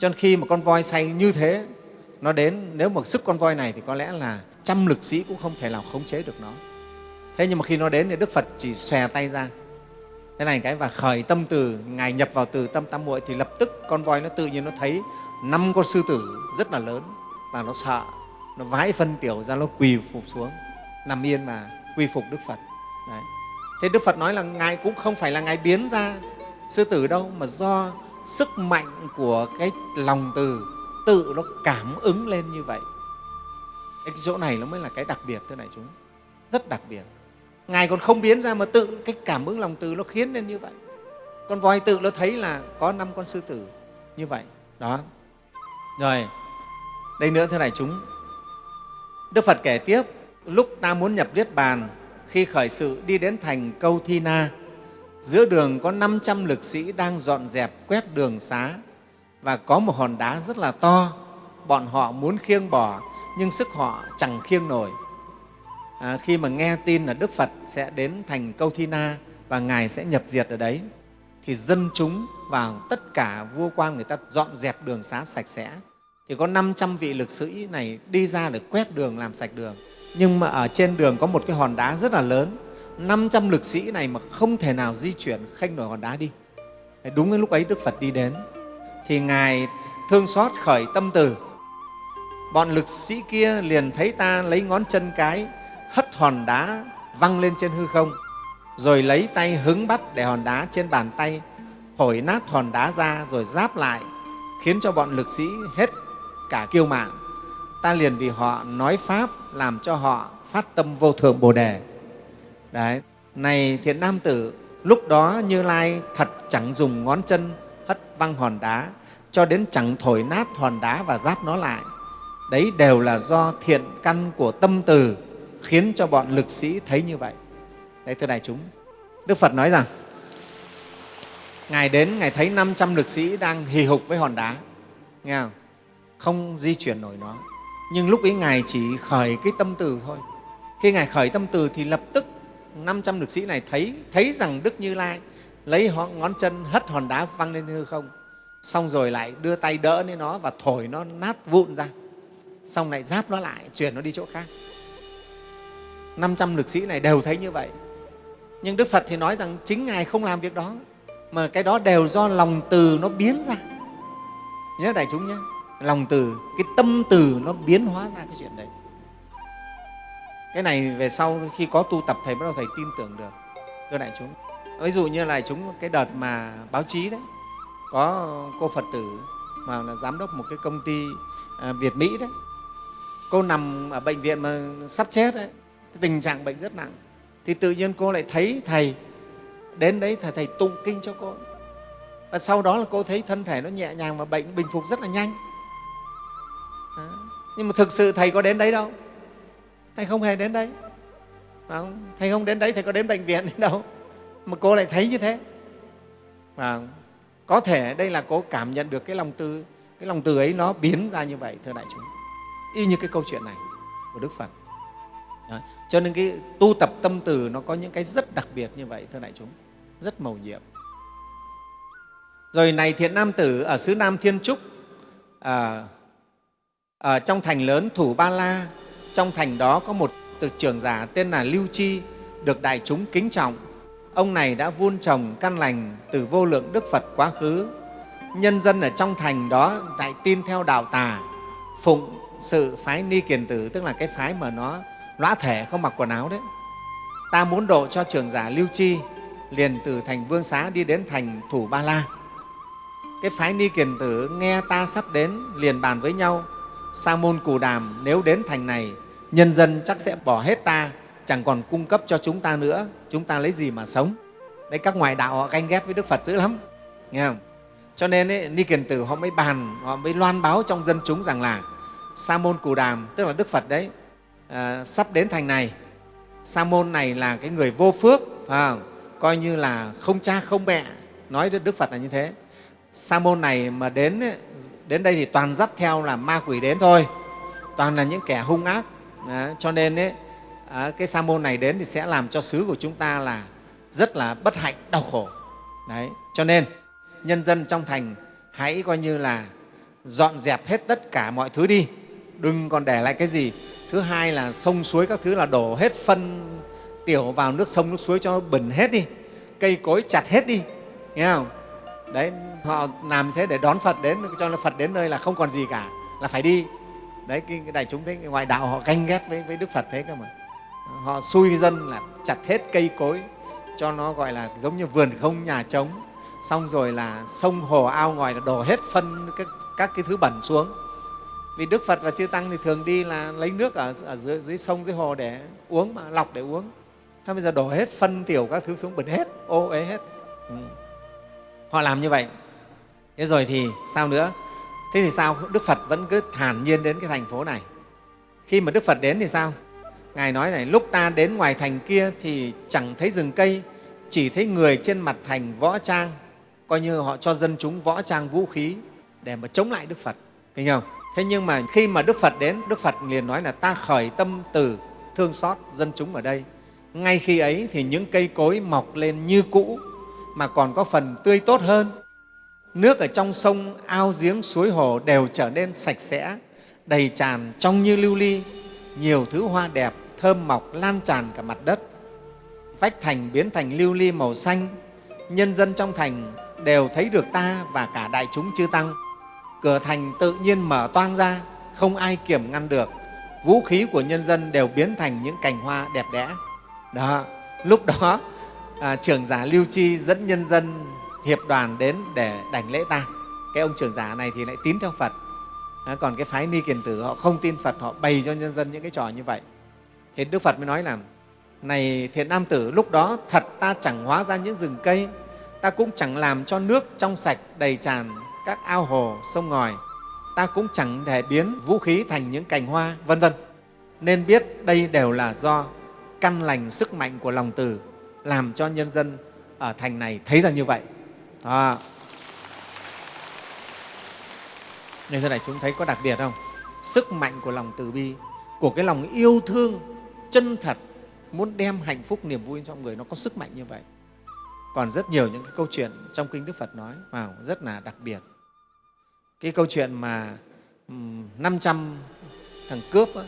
cho nên khi mà con voi say như thế, nó đến, nếu mà sức con voi này thì có lẽ là trăm lực sĩ cũng không thể nào khống chế được nó. Thế nhưng mà khi nó đến thì đức phật chỉ xòe tay ra. Thế này cái, và khởi tâm từ, ngài nhập vào từ tâm tam muội thì lập tức con voi nó tự nhiên nó thấy năm con sư tử rất là lớn và nó sợ, nó vãi phân tiểu ra, nó quỳ phục xuống, nằm yên mà quy phục đức phật. Đấy. thế đức phật nói là ngài cũng không phải là ngài biến ra sư tử đâu, mà do sức mạnh của cái lòng từ, tự nó cảm ứng lên như vậy. Cái chỗ này nó mới là cái đặc biệt thế này chúng. Rất đặc biệt. Ngài còn không biến ra mà tự cái cảm ứng lòng từ nó khiến lên như vậy. Con voi tự nó thấy là có năm con sư tử như vậy. Đó. Rồi, đây nữa thế này chúng. Đức phật kể tiếp, lúc ta muốn nhập niết bàn, khi khởi sự đi đến thành câu thi na giữa đường có 500 lực sĩ đang dọn dẹp quét đường xá và có một hòn đá rất là to. Bọn họ muốn khiêng bỏ nhưng sức họ chẳng khiêng nổi. À, khi mà nghe tin là đức phật sẽ đến thành câu thi na và ngài sẽ nhập diệt ở đấy thì dân chúng và tất cả vua quan người ta dọn dẹp đường xá sạch sẽ. Thì có 500 vị lực sĩ này đi ra để quét đường làm sạch đường. Nhưng mà ở trên đường có một cái hòn đá rất là lớn. 500 lực sĩ này mà không thể nào di chuyển khênh nổi hòn đá đi. Đúng cái lúc ấy đức phật đi đến. Thì ngài thương xót khởi tâm từ. Bọn lực sĩ kia liền thấy ta lấy ngón chân cái, hất hòn đá văng lên trên hư không, rồi lấy tay hứng bắt để hòn đá trên bàn tay thổi nát hòn đá ra rồi giáp lại, khiến cho bọn lực sĩ hết cả kiêu mạn. Ta liền vì họ nói pháp làm cho họ phát tâm vô thượng bồ đề đấy, này thiện nam tử, lúc đó như lai thật chẳng dùng ngón chân hất văng hòn đá, cho đến chẳng thổi nát hòn đá và giáp nó lại. Đấy đều là do thiện căn của tâm từ khiến cho bọn lực sĩ thấy như vậy. Đấy, thưa đại chúng, đức phật nói rằng, ngài đến, ngài thấy 500 lực sĩ đang hì hục với hòn đá. Nghe không? không di chuyển nổi nó. Nhưng lúc ấy ngài chỉ khởi cái tâm từ thôi. Khi ngài khởi tâm từ thì lập tức 500 lực sĩ này thấy thấy rằng đức như lai lấy ngón chân hất hòn đá văng lên hư không. Xong rồi lại đưa tay đỡ lên nó và thổi nó nát vụn ra. Xong lại giáp nó lại, chuyển nó đi chỗ khác. 500 lực sĩ này đều thấy như vậy. Nhưng đức phật thì nói rằng chính ngài không làm việc đó, mà cái đó đều do lòng từ nó biến ra. Nhớ đại chúng nhé, lòng từ, cái tâm từ nó biến hóa ra cái chuyện đấy cái này về sau khi có tu tập thầy bắt đầu thầy tin tưởng được. Thưa đại chúng ví dụ như là chúng cái đợt mà báo chí đấy có cô phật tử mà là giám đốc một cái công ty à, việt mỹ đấy cô nằm ở bệnh viện mà sắp chết đấy tình trạng bệnh rất nặng. Thì tự nhiên cô lại thấy thầy đến đấy thầy, thầy tụng kinh cho cô. Và sau đó là cô thấy thân thể nó nhẹ nhàng và bệnh bình phục rất là nhanh. Đó. nhưng mà thực sự thầy có đến đấy đâu thầy không hề đến đấy. Không? thầy không đến đấy thầy có đến bệnh viện đâu. Mà cô lại thấy như thế. Và có thể đây là cô cảm nhận được cái lòng từ cái lòng từ ấy nó biến ra như vậy thưa đại chúng. Y như cái câu chuyện này của đức phật. Đó. cho nên cái tu tập tâm từ nó có những cái rất đặc biệt như vậy thưa đại chúng. Rất màu nhiệm. Rồi này thiện nam tử ở xứ nam thiên trúc à, ở trong thành lớn thủ ba la trong thành đó có một từ trưởng giả tên là lưu chi, được đại chúng kính trọng. Ông này đã vun trồng căn lành từ vô lượng đức phật quá khứ. Nhân dân ở trong thành đó lại tin theo đạo tà, phụng sự phái ni kiền tử, tức là cái phái mà nó lõa thể không mặc quần áo đấy. Ta muốn độ cho trưởng giả lưu chi, liền từ thành vương xá đi đến thành thủ ba la. Cái phái ni kiền tử nghe ta sắp đến, liền bàn với nhau sa môn cù đàm nếu đến thành này nhân dân chắc sẽ bỏ hết ta chẳng còn cung cấp cho chúng ta nữa. Chúng ta lấy gì mà sống? Đấy các ngoại đạo họ ganh ghét với đức phật dữ lắm. Nghe không? Cho nên ấy, ni kiền tử họ mới bàn họ mới loan báo trong dân chúng rằng là sa môn cù đàm tức là đức phật đấy à, sắp đến thành này. Sa môn này là cái người vô phước phải không? coi như là không cha không mẹ nói đức phật là như thế sa môn này mà đến đến đây thì toàn dắt theo là ma quỷ đến thôi. Toàn là những kẻ hung ác. À, cho nên ấy, à, cái sa môn này đến thì sẽ làm cho xứ của chúng ta là rất là bất hạnh đau khổ. Đấy cho nên nhân dân trong thành hãy coi như là dọn dẹp hết tất cả mọi thứ đi. Đừng còn để lại cái gì. Thứ hai là sông suối các thứ là đổ hết phân tiểu vào nước sông nước suối cho nó bẩn hết đi. Cây cối chặt hết đi. Nghe không? Đấy họ làm thế để đón phật đến cho là phật đến nơi là không còn gì cả là phải đi. Đấy cái, cái đại chúng thế ngoại đạo họ canh ghét với, với đức phật thế cơ mà. Họ xui dân là chặt hết cây cối cho nó gọi là giống như vườn không nhà trống. Xong rồi là sông hồ ao ngoài là đổ hết phân các, các cái thứ bẩn xuống. Vì đức phật và chư tăng thì thường đi là lấy nước ở, ở dưới, dưới sông dưới hồ để uống mà lọc để uống. Thế bây giờ đổ hết phân tiểu các thứ xuống bẩn hết ô ế hết. Ừ. họ làm như vậy thế rồi thì sao nữa? Thế thì sao? Đức phật vẫn cứ thản nhiên đến cái thành phố này. Khi mà đức phật đến thì sao? Ngài nói này, lúc ta đến ngoài thành kia thì chẳng thấy rừng cây, chỉ thấy người trên mặt thành võ trang, coi như họ cho dân chúng võ trang vũ khí để mà chống lại đức phật. Thấy không? Thế nhưng mà khi mà đức phật đến, đức phật liền nói là, ta khởi tâm từ thương xót dân chúng ở đây. Ngay khi ấy thì những cây cối mọc lên như cũ, mà còn có phần tươi tốt hơn nước ở trong sông ao giếng suối hồ đều trở nên sạch sẽ đầy tràn trong như lưu ly. Nhiều thứ hoa đẹp thơm mọc lan tràn cả mặt đất. Vách thành biến thành lưu ly màu xanh. Nhân dân trong thành đều thấy được ta và cả đại chúng chư tăng. Cửa thành tự nhiên mở toang ra không ai kiểm ngăn được. Vũ khí của nhân dân đều biến thành những cành hoa đẹp đẽ. Đó lúc đó à, trưởng giả lưu chi dẫn nhân dân hiệp đoàn đến để đảnh lễ ta. Cái ông trưởng giả này thì lại tín theo phật. À, còn cái phái ni kiền tử họ không tin phật họ bày cho nhân dân những cái trò như vậy. Thì đức phật mới nói là này thiện nam tử lúc đó thật ta chẳng hóa ra những rừng cây. Ta cũng chẳng làm cho nước trong sạch đầy tràn các ao hồ sông ngòi. Ta cũng chẳng thể biến vũ khí thành những cành hoa vân vân. Nên biết đây đều là do căn lành sức mạnh của lòng từ làm cho nhân dân ở thành này thấy ra như vậy à. nên thế này chúng thấy có đặc biệt không? Sức mạnh của lòng từ bi của cái lòng yêu thương chân thật muốn đem hạnh phúc niềm vui cho người nó có sức mạnh như vậy. Còn rất nhiều những cái câu chuyện trong kinh đức phật nói vào rất là đặc biệt. Cái câu chuyện mà 500 thằng cướp đó,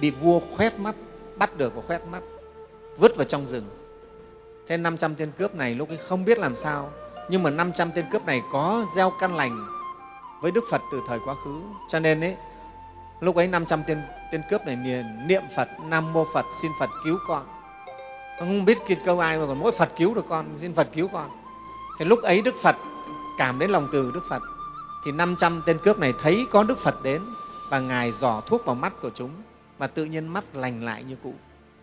bị vua khoét mắt bắt được và khoét mắt vứt vào trong rừng. Thế 500 tên cướp này lúc ấy không biết làm sao nhưng mà 500 tên cướp này có gieo căn lành với Đức Phật từ thời quá khứ. Cho nên ấy, lúc ấy 500 tên, tên cướp này niệm Phật Nam Mô Phật xin Phật cứu con. Không biết cái câu ai mà còn mỗi Phật cứu được con xin Phật cứu con. Thì lúc ấy Đức Phật cảm đến lòng từ Đức Phật thì 500 tên cướp này thấy có Đức Phật đến và Ngài dò thuốc vào mắt của chúng và tự nhiên mắt lành lại như cũ.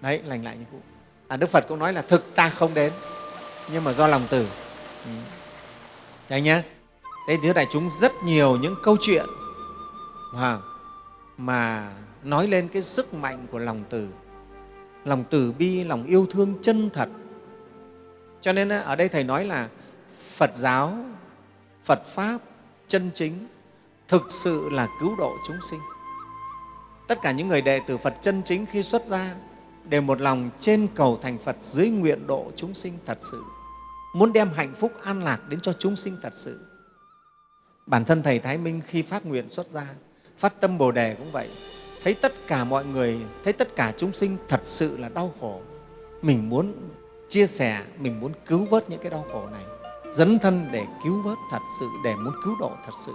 Đấy lành lại như cũ. À, Đức Phật cũng nói là thực ta không đến. Nhưng mà do lòng từ. Ừ. đấy nhé thế thì đại chúng rất nhiều những câu chuyện mà, mà nói lên cái sức mạnh của lòng từ. Lòng từ bi lòng yêu thương chân thật. Cho nên ở đây thầy nói là phật giáo phật pháp chân chính thực sự là cứu độ chúng sinh. Tất cả những người đệ tử phật chân chính khi xuất gia đều một lòng trên cầu thành phật dưới nguyện độ chúng sinh thật sự muốn đem hạnh phúc an lạc đến cho chúng sinh thật sự. Bản thân thầy thái minh khi phát nguyện xuất gia phát tâm bồ đề cũng vậy. Thấy tất cả mọi người thấy tất cả chúng sinh thật sự là đau khổ mình muốn chia sẻ mình muốn cứu vớt những cái đau khổ này dấn thân để cứu vớt thật sự để muốn cứu độ thật sự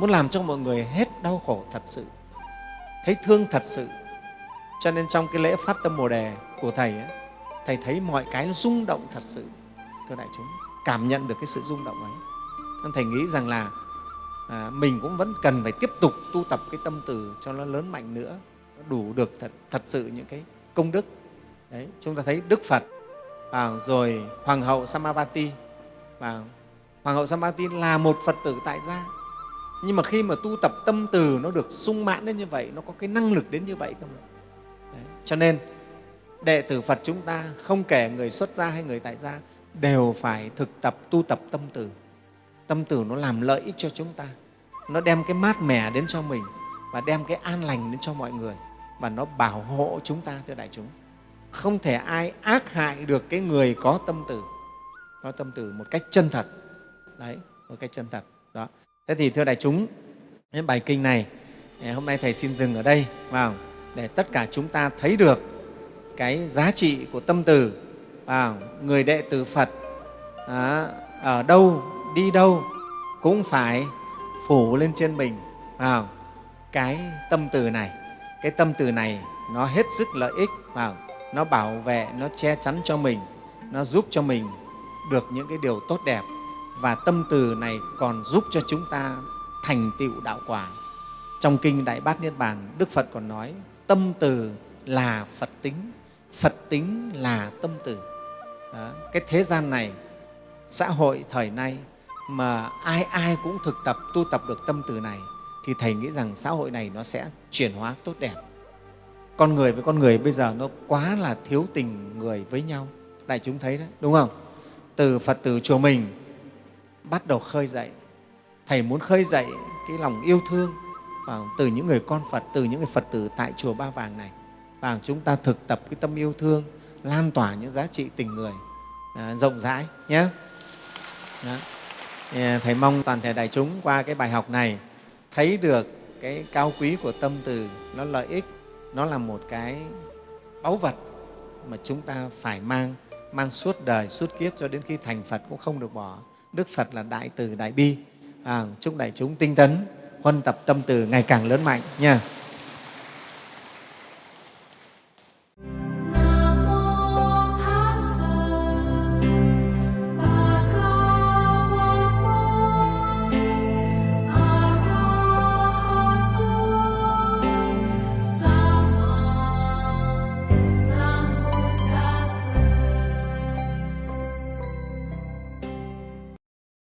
muốn làm cho mọi người hết đau khổ thật sự thấy thương thật sự. Cho nên trong cái lễ phát tâm bồ đề của thầy ấy, thầy thấy mọi cái nó rung động thật sự thưa đại chúng cảm nhận được cái sự rung động ấy. Nên thầy nghĩ rằng là à, mình cũng vẫn cần phải tiếp tục tu tập cái tâm từ cho nó lớn mạnh nữa đủ được thật, thật sự những cái công đức. Đấy chúng ta thấy đức phật và rồi hoàng hậu samavati và hoàng hậu samavati là một phật tử tại gia. Nhưng mà khi mà tu tập tâm từ nó được sung mãn đến như vậy nó có cái năng lực đến như vậy cơ mà. Đấy. cho nên đệ tử phật chúng ta không kể người xuất gia hay người tại gia đều phải thực tập, tu tập tâm từ. Tâm từ nó làm lợi ích cho chúng ta. Nó đem cái mát mẻ đến cho mình và đem cái an lành đến cho mọi người và nó bảo hộ chúng ta, thưa đại chúng. Không thể ai ác hại được cái người có tâm từ. Có tâm từ một cách chân thật. Đấy, một cách chân thật. Đó. Thế thì, thưa đại chúng, cái bài kinh này eh, hôm nay thầy xin dừng ở đây vào để tất cả chúng ta thấy được cái giá trị của tâm từ à, người đệ tử phật à, ở đâu đi đâu cũng phải phủ lên trên mình. À, cái tâm từ này cái tâm từ này nó hết sức lợi ích. À, nó bảo vệ nó che chắn cho mình nó giúp cho mình được những cái điều tốt đẹp. Và tâm từ này còn giúp cho chúng ta thành tựu đạo quả. Trong kinh đại bát niết bàn đức phật còn nói tâm từ là phật tính phật tính là tâm từ. Đó. cái thế gian này, xã hội thời nay mà ai ai cũng thực tập, tu tập được tâm từ này, thì thầy nghĩ rằng xã hội này nó sẽ chuyển hóa tốt đẹp. Con người với con người bây giờ nó quá là thiếu tình người với nhau. Đại chúng thấy đấy, đúng không? Từ phật tử chùa mình bắt đầu khơi dậy. Thầy muốn khơi dậy cái lòng yêu thương và từ những người con phật, từ những người phật tử tại chùa ba vàng này. Và chúng ta thực tập cái tâm yêu thương lan tỏa những giá trị tình người à, rộng rãi nhé Đó. À, thầy mong toàn thể đại chúng qua cái bài học này thấy được cái cao quý của tâm từ, nó lợi ích, nó là một cái báu vật mà chúng ta phải mang, mang suốt đời, suốt kiếp cho đến khi thành Phật cũng không được bỏ. Đức Phật là đại từ, đại bi. À, chúc đại chúng tinh tấn, huân tập tâm từ ngày càng lớn mạnh nha